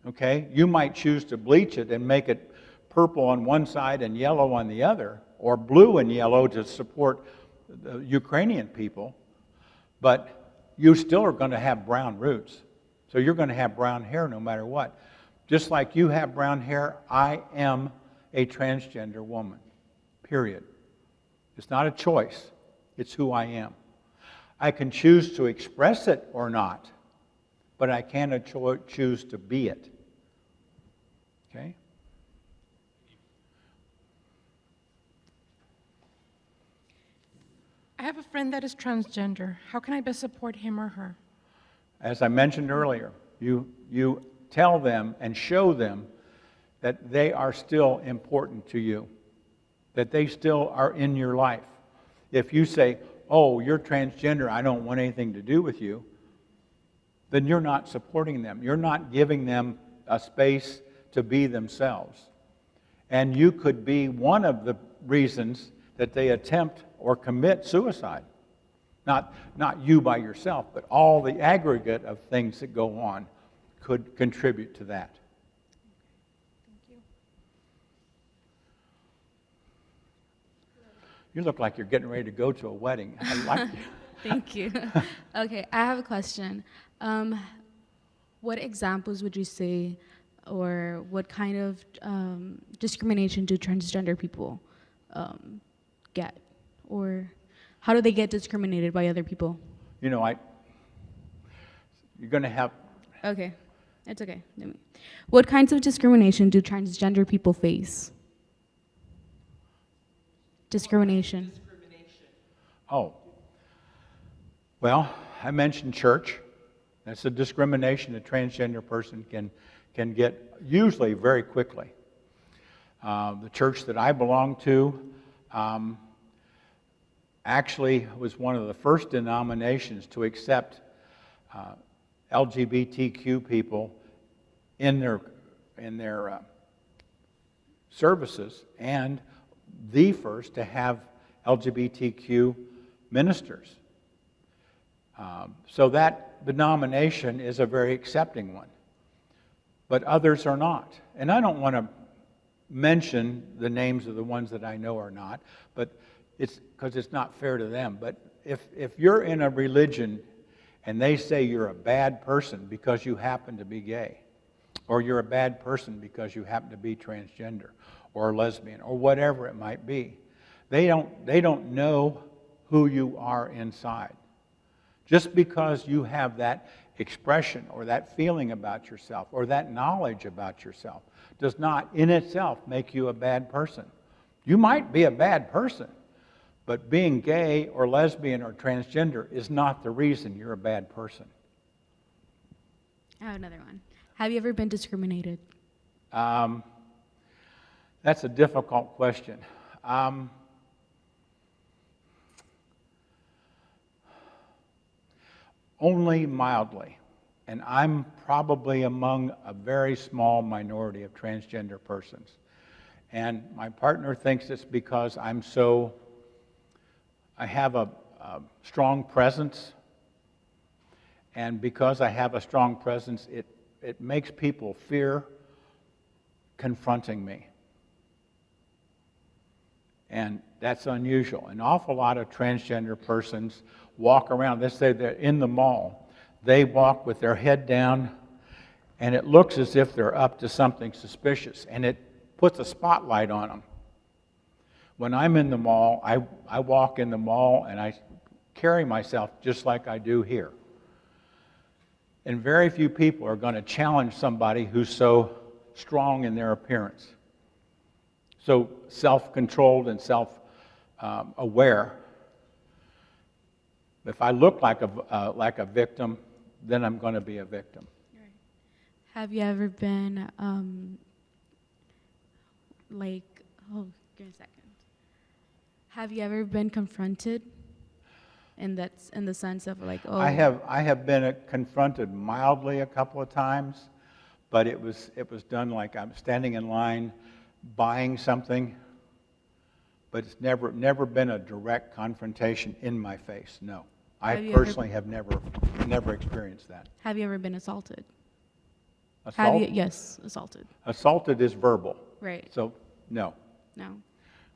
Okay? You might choose to bleach it and make it purple on one side and yellow on the other, or blue and yellow to support the Ukrainian people, but you still are going to have brown roots. So you're going to have brown hair no matter what. Just like you have brown hair, I am a transgender woman. Period. It's not a choice, it's who I am. I can choose to express it or not, but I cannot cho- choose to be it. Okay?
I have a friend that is transgender. How can I best support him or her?
As I mentioned earlier, you, you tell them and show them that they are still important to you, that they still are in your life. If you say, oh, you're transgender, I don't want anything to do with you, then you're not supporting them. You're not giving them a space to be themselves. And you could be one of the reasons that they attempt or commit suicide Not, not you by yourself, but all the aggregate of things that go on could contribute to that. Thank you. you look like you're getting ready to go to a wedding. I like you.
Thank you. okay, I have a question. Um, what examples would you say, or what kind of um, discrimination do transgender people um, get? Or how do they get discriminated by other people?
You know, I, you're going to have,
Okay, it's okay. Let me- What kinds of discrimination do transgender people face? Discrimination.
oh. Well, I mentioned church. That's a discrimination a transgender person can, can get usually very quickly. Uh, the church that I belong to um, actually was one of the first denominations to accept uh, LGBTQ people in their, in their uh, services and the first to have LGBTQ ministers. Um, so that denomination is a very accepting one, but others are not. And I don't want to mention the names of the ones that I know are not, but it's because it's not fair to them. But if, if you're in a religion and they say you're a bad person because you happen to be gay, or you're a bad person because you happen to be transgender or lesbian or whatever it might be, they don't, they don't know who you are inside. Just because you have that expression or that feeling about yourself or that knowledge about yourself does not in itself make you a bad person. You might be a bad person, but being gay or lesbian or transgender is not the reason you're a bad person.
I have another one. Have you ever been discriminated?
Um, that's a difficult question. Um, only mildly. And I'm probably among a very small minority of transgender persons. And my partner thinks it's because I'm so, I have a, a strong presence. And because I have a strong presence, it, it makes people fear confronting me. And that's unusual. An awful lot of transgender persons walk around, let's say they're in the mall, they walk with their head down, and it looks as if they're up to something suspicious, and it puts a spotlight on them. When I'm in the mall, I, I walk in the mall and I carry myself just like I do here. And very few people are going to challenge somebody who's so strong in their appearance, so self controlled and self um, aware. If I look like a, uh, like a victim, then I'm going to be a victim.
Have you ever been um, like, oh, give me a second. Have you ever been confronted in that in the sense of like, oh,
I have, I have been uh, confronted mildly a couple of times, but it was, it was done like I'm standing in line buying something, but it's never, never been a direct confrontation in my face, no. I
Have you ever-
personally have never, never experienced that.
have you ever been assaulted? Have you? Yes, assaulted.
assaulted is verbal,
Right.
so no.
No.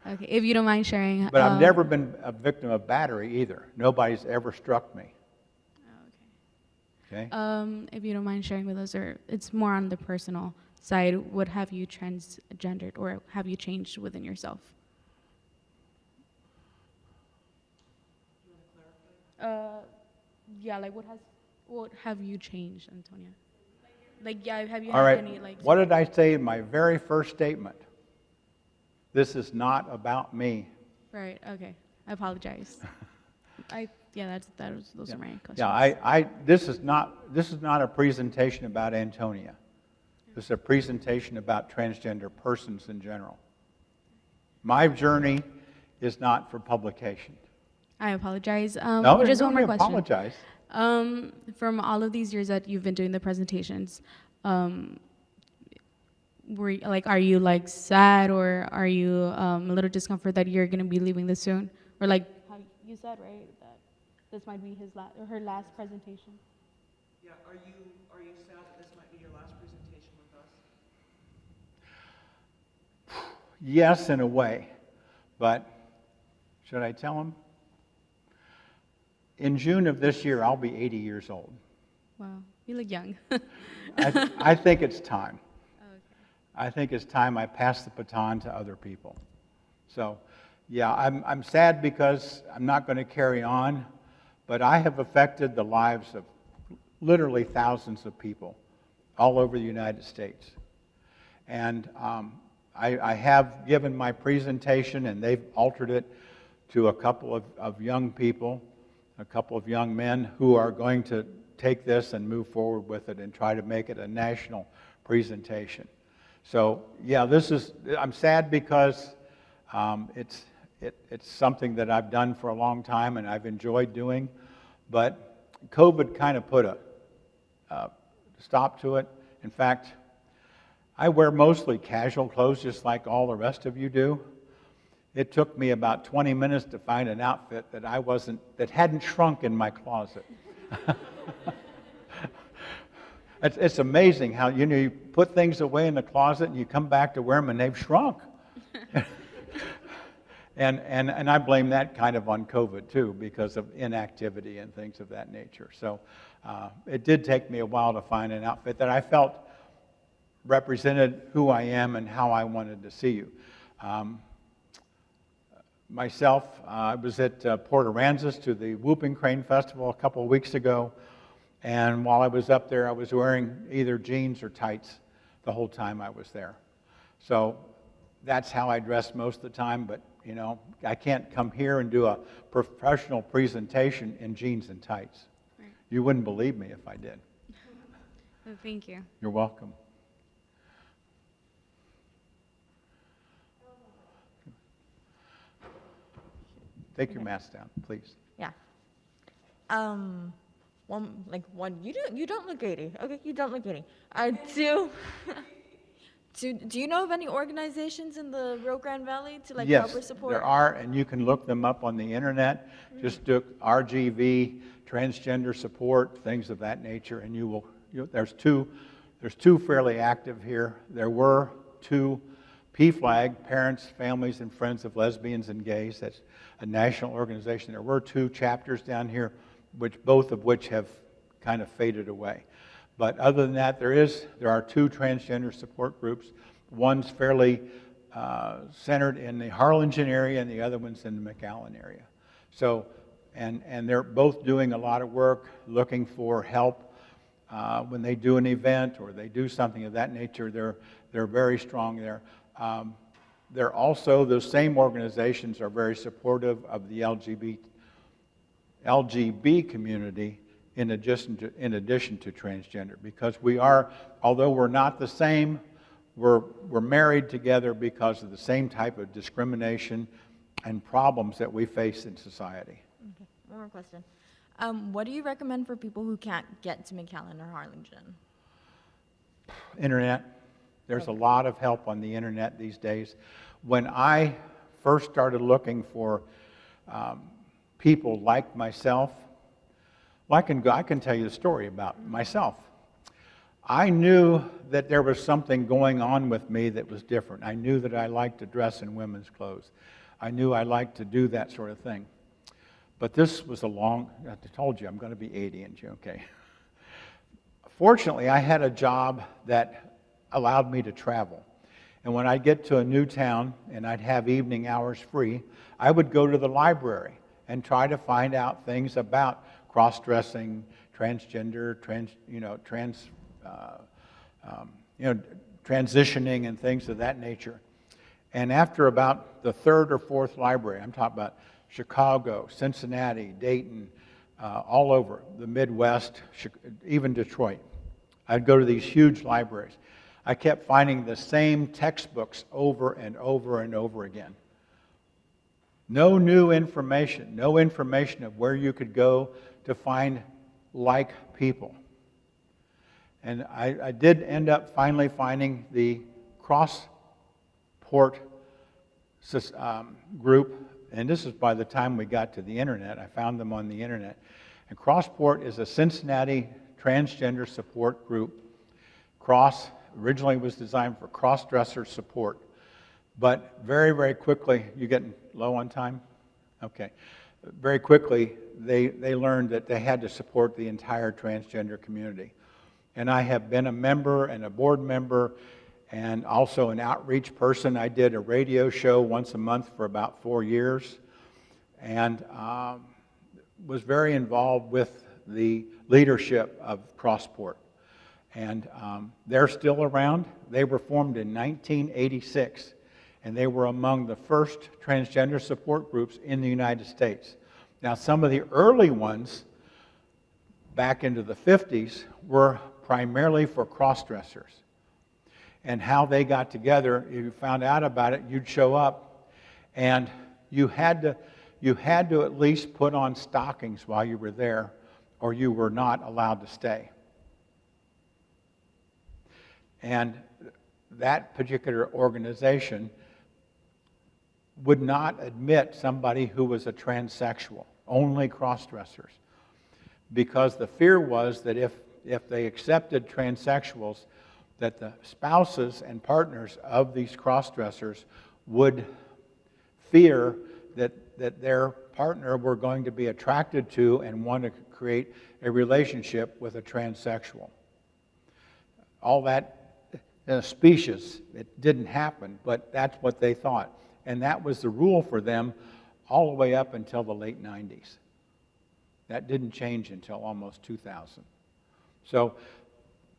Okay. If you don't mind sharing.
But I've
um,
never been a victim of battery either. Nobody's ever struck me,
oh, okay.
okay?
Um, if you don't mind sharing with us, or it's more on the personal side, what have you transgendered or have you changed within yourself? Uh, yeah, like what has, what have you changed, Antonia? Like, yeah, have you
All
had
right,
any like?
what did I say in my very first statement? This is not about me.
Right. Okay. I apologize. I yeah, that's that was those are my questions.
Yeah, I, I, this is not, this is not a presentation about Antonia. This is a presentation about transgender persons in general. My journey is not for publication.
I apologize. Um,
No,
just one more question.
apologize.
Um, from all of these years that you've been doing the presentations, um, were you- like, are you like sad or are you um, a little discomfort that you're gonna be leaving this soon, or like how you said right that this might be his last or her last presentation.
Yeah, are you, are you sad that this might be your last presentation with us?
Yes, in a way, but should I tell him? In June of this year, I'll be 80 years old.
Wow, you look young.
I, I think it's time. I think it's time I pass the baton to other people. So, yeah, I'm, I'm sad because I'm not going to carry on, but I have affected the lives of literally thousands of people all over the United States. And um, I, I have given my presentation, and they've altered it to a couple of, of young people, a couple of young men who are going to take this and move forward with it and try to make it a national presentation. So, yeah, this is, I'm sad because um, it's, it, it's something that I've done for a long time and I've enjoyed doing, but COVID kind of put a stop to it. In fact, I wear mostly casual clothes just like all the rest of you do. It took me about 20 minutes to find an outfit that I wasn't, that hadn't shrunk in my closet. it's, it's amazing how you know you put things away in the closet and you come back to wear them and they've shrunk. and, and, and I blame that kind of on COVID too because of inactivity and things of that nature. So uh, it did take me a while to find an outfit that I felt represented who I am and how I wanted to see you. Um, myself, uh, I was at uh, Port Aransas to the Whooping Crane Festival a couple of weeks ago, and while I was up there, I was wearing either jeans or tights the whole time I was there. So that's how I dressed most of the time, but you know, I can't come here and do a professional presentation in jeans and tights.
Right.
You wouldn't believe me if I did.
Well, thank you.
You're welcome. Take your mask down, please.
Yeah. Um, one like one. You don't you don't look 80. Okay, you don't look 80. i two. do Do you know of any organizations in the Rio Grande Valley to like help or
Yes,
support?
there are, and you can look them up on the internet. Mm-hmm. Just do RGV, transgender support, things of that nature, and you will, you, there's two, there's two fairly active here. There were two PFLAG, Parents, Families, and Friends of Lesbians and Gays. That's a national organization. There were two chapters down here, which both of which have kind of faded away. But other than that, there is there are two transgender support groups. One's fairly uh, centered in the Harlingen area, and the other one's in the McAllen area. So, and and they're both doing a lot of work, looking for help uh, when they do an event or they do something of that nature. They're they're very strong there. Um, they're also those same organizations are very supportive of the LGBT LGB community in addition to, in addition to transgender because we are, although we're not the same, we're, we're married together because of the same type of discrimination and problems that we face in society.
Okay, one more question. Um, what do you recommend for people who can't get to McAllen or Harlingen?
Internet. There's a lot of help on the internet these days. When I first started looking for um, people like myself, well, I can, go, I can tell you a story about myself. I knew that there was something going on with me that was different. I knew that I liked to dress in women's clothes. I knew I liked to do that sort of thing. But this was a long, I told you I'm going to be 80 in June, okay. Fortunately, I had a job that allowed me to travel. And when I'd get to a new town and I'd have evening hours free, I would go to the library and try to find out things about cross-dressing, transgender, trans, you know, trans, uh, um, you know, transitioning and things of that nature. And after about the third or fourth library, I'm talking about Chicago, Cincinnati, Dayton, uh, all over the Midwest, even Detroit, I'd go to these huge libraries. I kept finding the same textbooks over and over and over again. No new information, no information of where you could go to find like people. And I, I did end up finally finding the Crossport um, group and this is by the time we got to the internet. I found them on the internet. And Crossport is a Cincinnati transgender support group. Cross originally was designed for cross-dresser support. But very, very quickly, you getting low on time? Okay. Very quickly, they, they learned that they had to support the entire transgender community. And I have been a member and a board member and also an outreach person. I did a radio show once a month for about four years and um, was very involved with the leadership of Crossport. And um, they're still around. They were formed in 1986, and they were among the first transgender support groups in the United States. Now, some of the early ones back into the 50s were primarily for cross-dressers. And how they got together, if you found out about it, you'd show up, and you had to, you had to at least put on stockings while you were there, or you were not allowed to stay. And that particular organization would not admit somebody who was a transsexual, only cross-dressers. Because the fear was that if, if they accepted transsexuals, that the spouses and partners of these cross-dressers would fear that, that their partner were going to be attracted to and want to create a relationship with a transsexual. All that uh, specious. It didn't happen, but that's what they thought. And that was the rule for them all the way up until the late 90s. That didn't change until almost 2000. So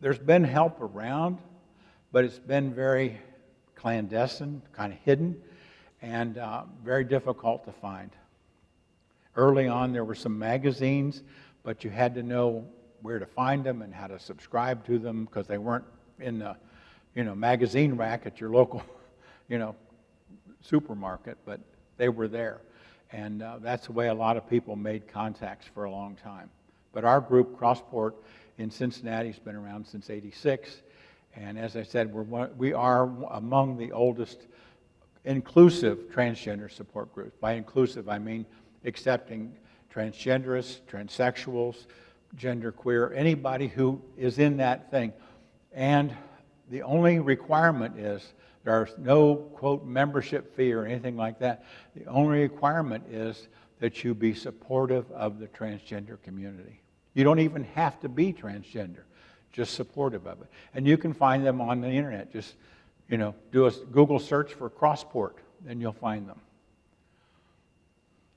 there's been help around, but it's been very clandestine, kind of hidden, and uh, very difficult to find. Early on, there were some magazines, but you had to know where to find them and how to subscribe to them because they weren't in the you know, magazine rack at your local, you know, supermarket, but they were there. And uh, that's the way a lot of people made contacts for a long time. But our group, Crossport, in Cincinnati, has been around since 86. And as I said, we're one, we are among the oldest inclusive transgender support groups. By inclusive, I mean accepting transgenderists, transsexuals, genderqueer, anybody who is in that thing. And the only requirement is there's no, quote, membership fee or anything like that. The only requirement is that you be supportive of the transgender community. You don't even have to be transgender, just supportive of it. And you can find them on the internet. Just, you know, do a Google search for Crossport, and you'll find them.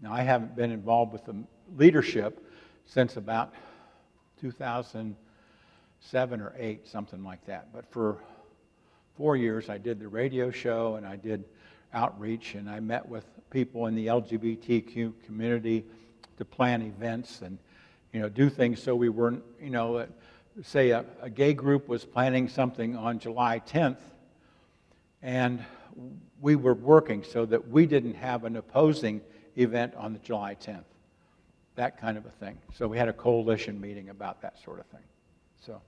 Now, I haven't been involved with the leadership since about 2007 or eight, something like that. But for four years, I did the radio show and I did outreach and I met with people in the LGBTQ community to plan events and you know do things so we weren't you know uh, say a, a gay group was planning something on July 10th and we were working so that we didn't have an opposing event on the July 10th that kind of a thing. So we had a coalition meeting about that sort of thing. So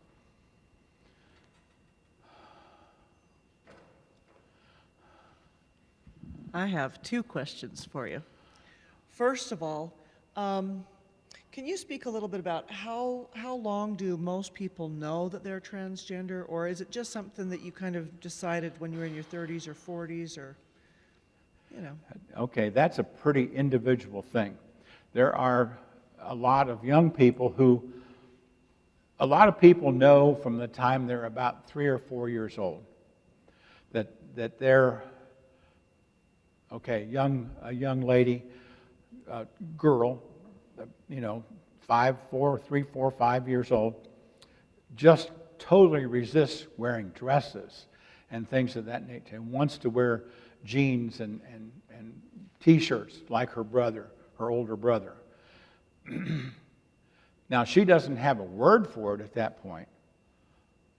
I have two questions for you. First of all, um, can you speak a little bit about how, how long do most people know that they're transgender, or is it just something that you kind of decided when you were in your 30s or 40s, or, you know?
Okay, that's a pretty individual thing. There are a lot of young people who, a lot of people know from the time they're about three or four years old that, that they're okay, young, a young lady, uh, girl, you know, five, four, three, four, five years old, just totally resists wearing dresses and things of that nature and wants to wear jeans and, and, and t-shirts like her brother, her older brother. now, she doesn't have a word for it at that point,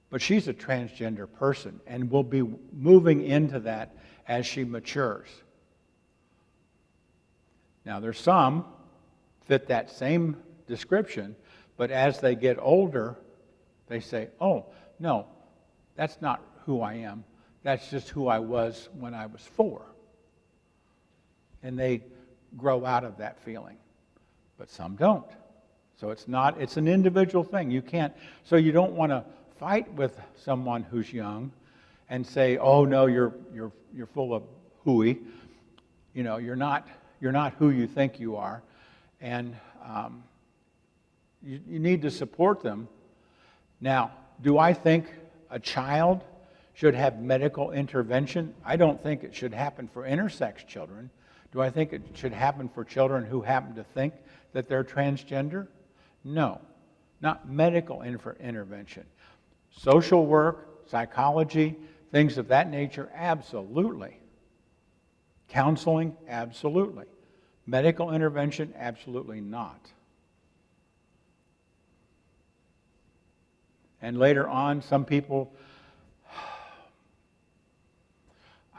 but she's a transgender person and will be moving into that as she matures. Now, there's some fit that same description, but as they get older, they say, oh, no, that's not who I am. That's just who I was when I was four. And they grow out of that feeling, but some don't. So it's not, it's an individual thing. You can't, so you don't want to fight with someone who's young and say, oh, no, you're, you're, you're full of hooey. You know, you're not, you're not who you think you are. And um, you, you need to support them. Now, do I think a child should have medical intervention? I don't think it should happen for intersex children. Do I think it should happen for children who happen to think that they're transgender? No, not medical inter- intervention. Social work, psychology, things of that nature, absolutely. Counseling, absolutely. Medical intervention, absolutely not. And later on, some people,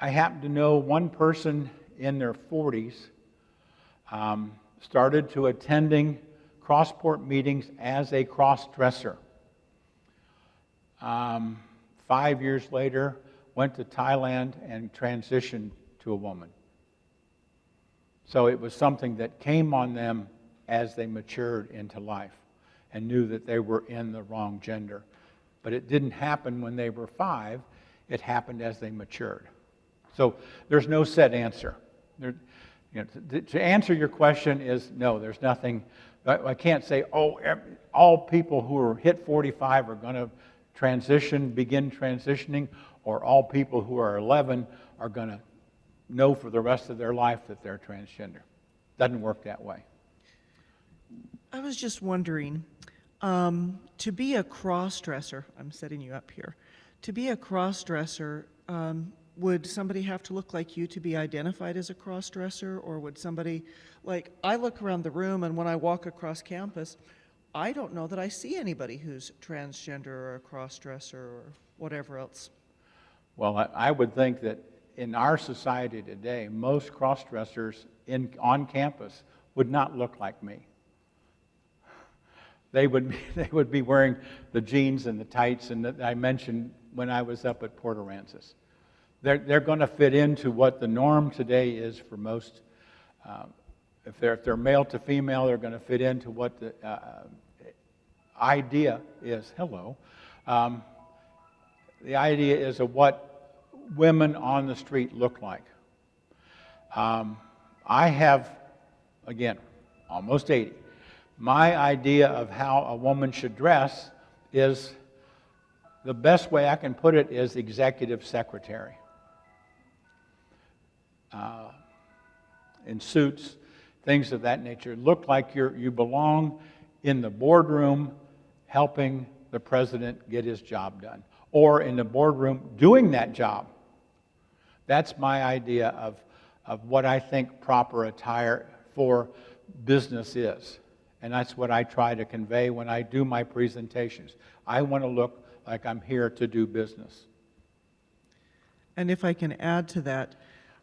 I happen to know one person in their 40s um, started to attending Crossport meetings as a cross-dresser. Um, five years later, went to Thailand and transitioned to a woman. So it was something that came on them as they matured into life and knew that they were in the wrong gender. But it didn't happen when they were five, it happened as they matured. So there's no set answer. There, you know, to, to, answer your question is no, there's nothing. I, can't say, oh, all people who are hit 45 are going to transition, begin transitioning, or all people who are 11 are going to know for the rest of their life that they're transgender. Doesn't work that way.
I was just wondering, um, to be a cross-dresser, I'm setting you up here, to be a cross-dresser, um, would somebody have to look like you to be identified as a cross-dresser, or would somebody, like, I look around the room and when I walk across campus, I don't know that I see anybody who's transgender or a cross-dresser or whatever else.
Well, I, I would think that in our society today, most cross-dressers in, on campus would not look like me. They would, be, they would be wearing the jeans and the tights and that I mentioned when I was up at Port Aransas. They're, they're going to fit into what the norm today is for most. Uh, if, they're, if they're male to female, they're going to fit into what the uh, idea is. Hello. Um, the idea is of what women on the street look like. Um, I have, again, almost 80. My idea of how a woman should dress is the best way I can put it is executive secretary. Uh, in suits, things of that nature. Look like you're, you belong in the boardroom helping the president get his job done, or in the boardroom doing that job. That's my idea of, of what I think proper attire for business is. And that's what I try to convey when I do my presentations. I want to look like I'm here to do business.
And if I can add to that,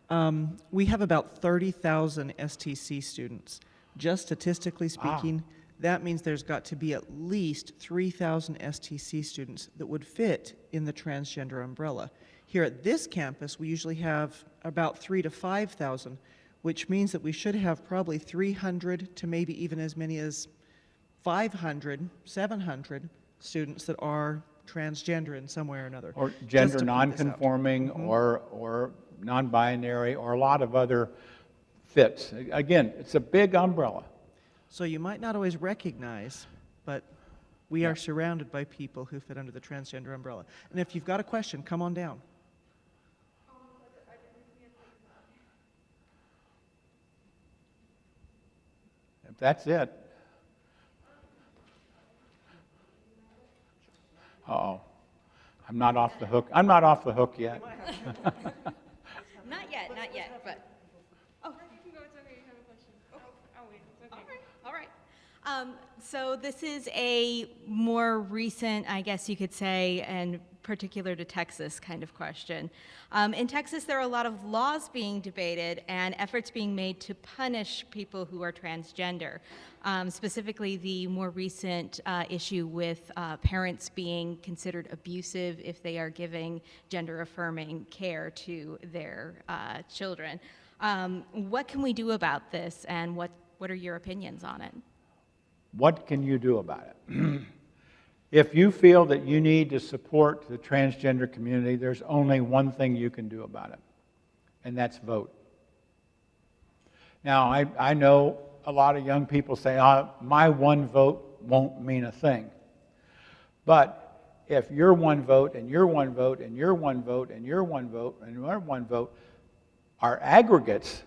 um, we have about 30,000 STC students. Just statistically speaking, ah. that means there's got to be at least 3,000 STC students that would fit in the transgender umbrella. Here at this campus, we usually have about three to 5,000, which means that we should have probably 300 to maybe even as many as 500, 700 students that are transgender in some way or another.
Or gender nonconforming mm -hmm. or, or non-binary or a lot of other fits. Again, it's a big umbrella.
So you might not always recognize, but we yeah. are surrounded by people who fit under the transgender umbrella. And if you've got a question, come on down.
That's it. Uh oh. I'm not off the hook. I'm not off the hook yet.
not yet, not yet, but. Oh. Oh, All right. Um, so this is a more recent, I guess you could say, and particular to Texas kind of question. Um, in Texas, there are a lot of laws being debated and efforts being made to punish people who are transgender. Um, specifically, the more recent uh, issue with uh, parents being considered abusive if they are giving gender affirming care to their uh, children. Um, what can we do about this, and what, what are your opinions on it?
What can you do about it? if you feel that you need to support the transgender community, there's only one thing you can do about it, and that's vote. Now, I, I know a lot of young people say, oh, my one vote won't mean a thing. But if your one vote and your one vote and your one vote and your one vote and your one vote are aggregates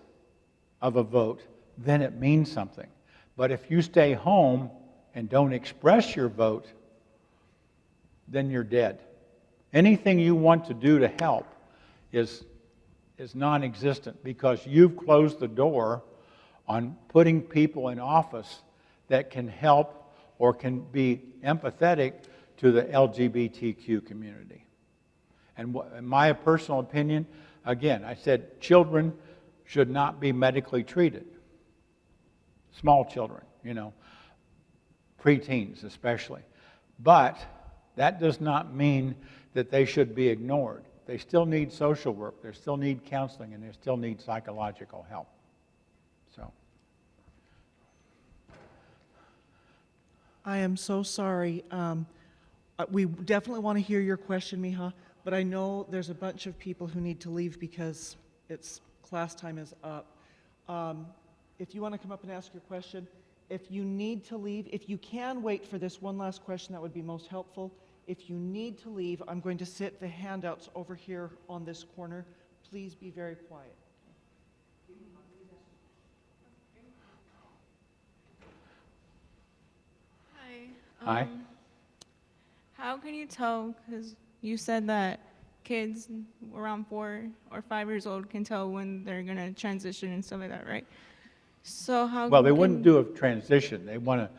of a vote, then it means something. But if you stay home and don't express your vote, then you're dead. Anything you want to do to help is, is non existent because you've closed the door on putting people in office that can help or can be empathetic to the LGBTQ community. And in my personal opinion, again, I said children should not be medically treated. Small children, you know, preteens especially. But that does not mean that they should be ignored. They still need social work, they still need counseling, and they still need psychological help. So.
I am so sorry. Um, uh, we definitely want to hear your question, Miha, but I know there's a bunch of people who need to leave because it's class time is up. Um, if you want to come up and ask your question, if you need to leave, if you can wait for this one last question, that would be most helpful. If you need to leave, I'm going to sit the handouts over here on this corner. Please be very quiet.
Hi.
Hi.
Um, How can you tell, because you said that kids around four or five years old can tell when they're going to transition and stuff like that, right? So how
Well, they
can-
wouldn't do a transition. They want to,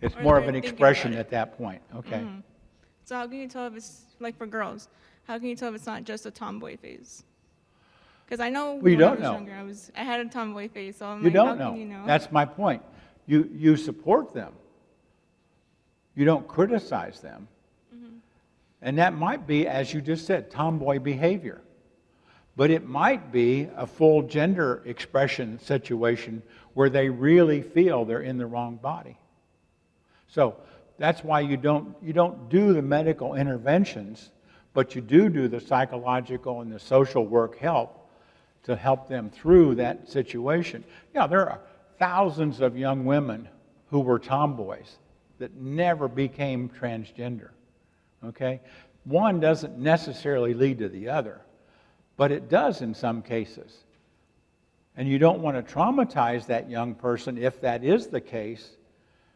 it's more of an expression at that point. Okay.
Mhm. So how can you tell if it's, like for girls, how can you tell if it's not just a tomboy phase? Because I know
Well, you
when I
don't
was
know.
younger, I was, I had a tomboy phase, so I'm
You
like,
don't know.
you know?
That's my point. You, you support them. You don't criticize them.
Mm-hmm.
And that might be, as you just said, tomboy behavior. But it might be a full gender expression situation where they really feel they're in the wrong body. So that's why you don't, you don't do the medical interventions, but you do do the psychological and the social work help to help them through that situation. Yeah, there are thousands of young women who were tomboys that never became transgender. Okay? One doesn't necessarily lead to the other, but it does in some cases. And you don't want to traumatize that young person if that is the case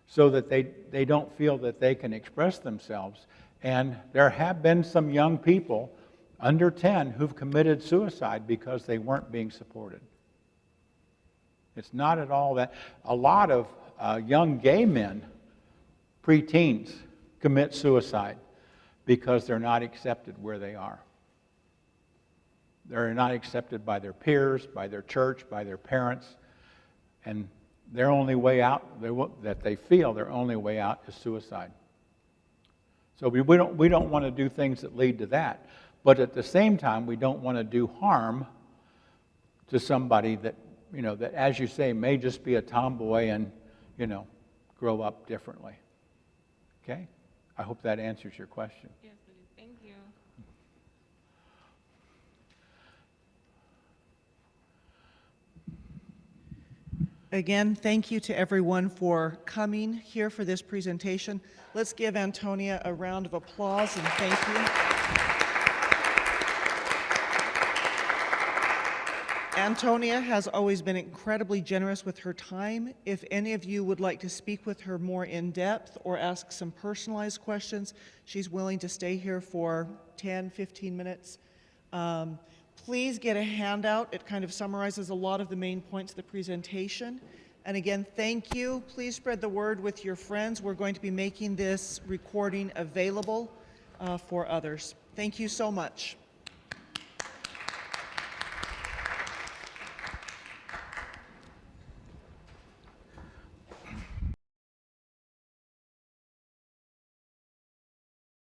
so that they, they don't feel that they can express themselves. And there have been some young people under 10 who've committed suicide because they weren't being supported. It's not at all that. A lot of uh, young gay men, preteens, commit suicide because they're not accepted where they are. They're not accepted by their peers, by their church, by their parents, and their only way out, they, that they feel their only way out is suicide. So we, we, don't, we don't want to do things that lead to that. But at the same time, we don't want to do harm to somebody that, you know, that, as you say, may just be a tomboy and, you know, grow up differently. Okay? I hope that answers your question.
Yes, it is. Thank you.
Again, thank you to everyone for coming here for this presentation. Let's give Antonia a round of applause and thank you. Antonia has always been incredibly generous with her time. If any of you would like to speak with her more in depth or ask some personalized questions, she's willing to stay here for 10, 15 minutes. Um, please get a handout. It kind of summarizes a lot of the main points of the presentation. And again, thank you. Please spread the word with your friends. We're going to be making this recording available uh, for others. Thank you so much.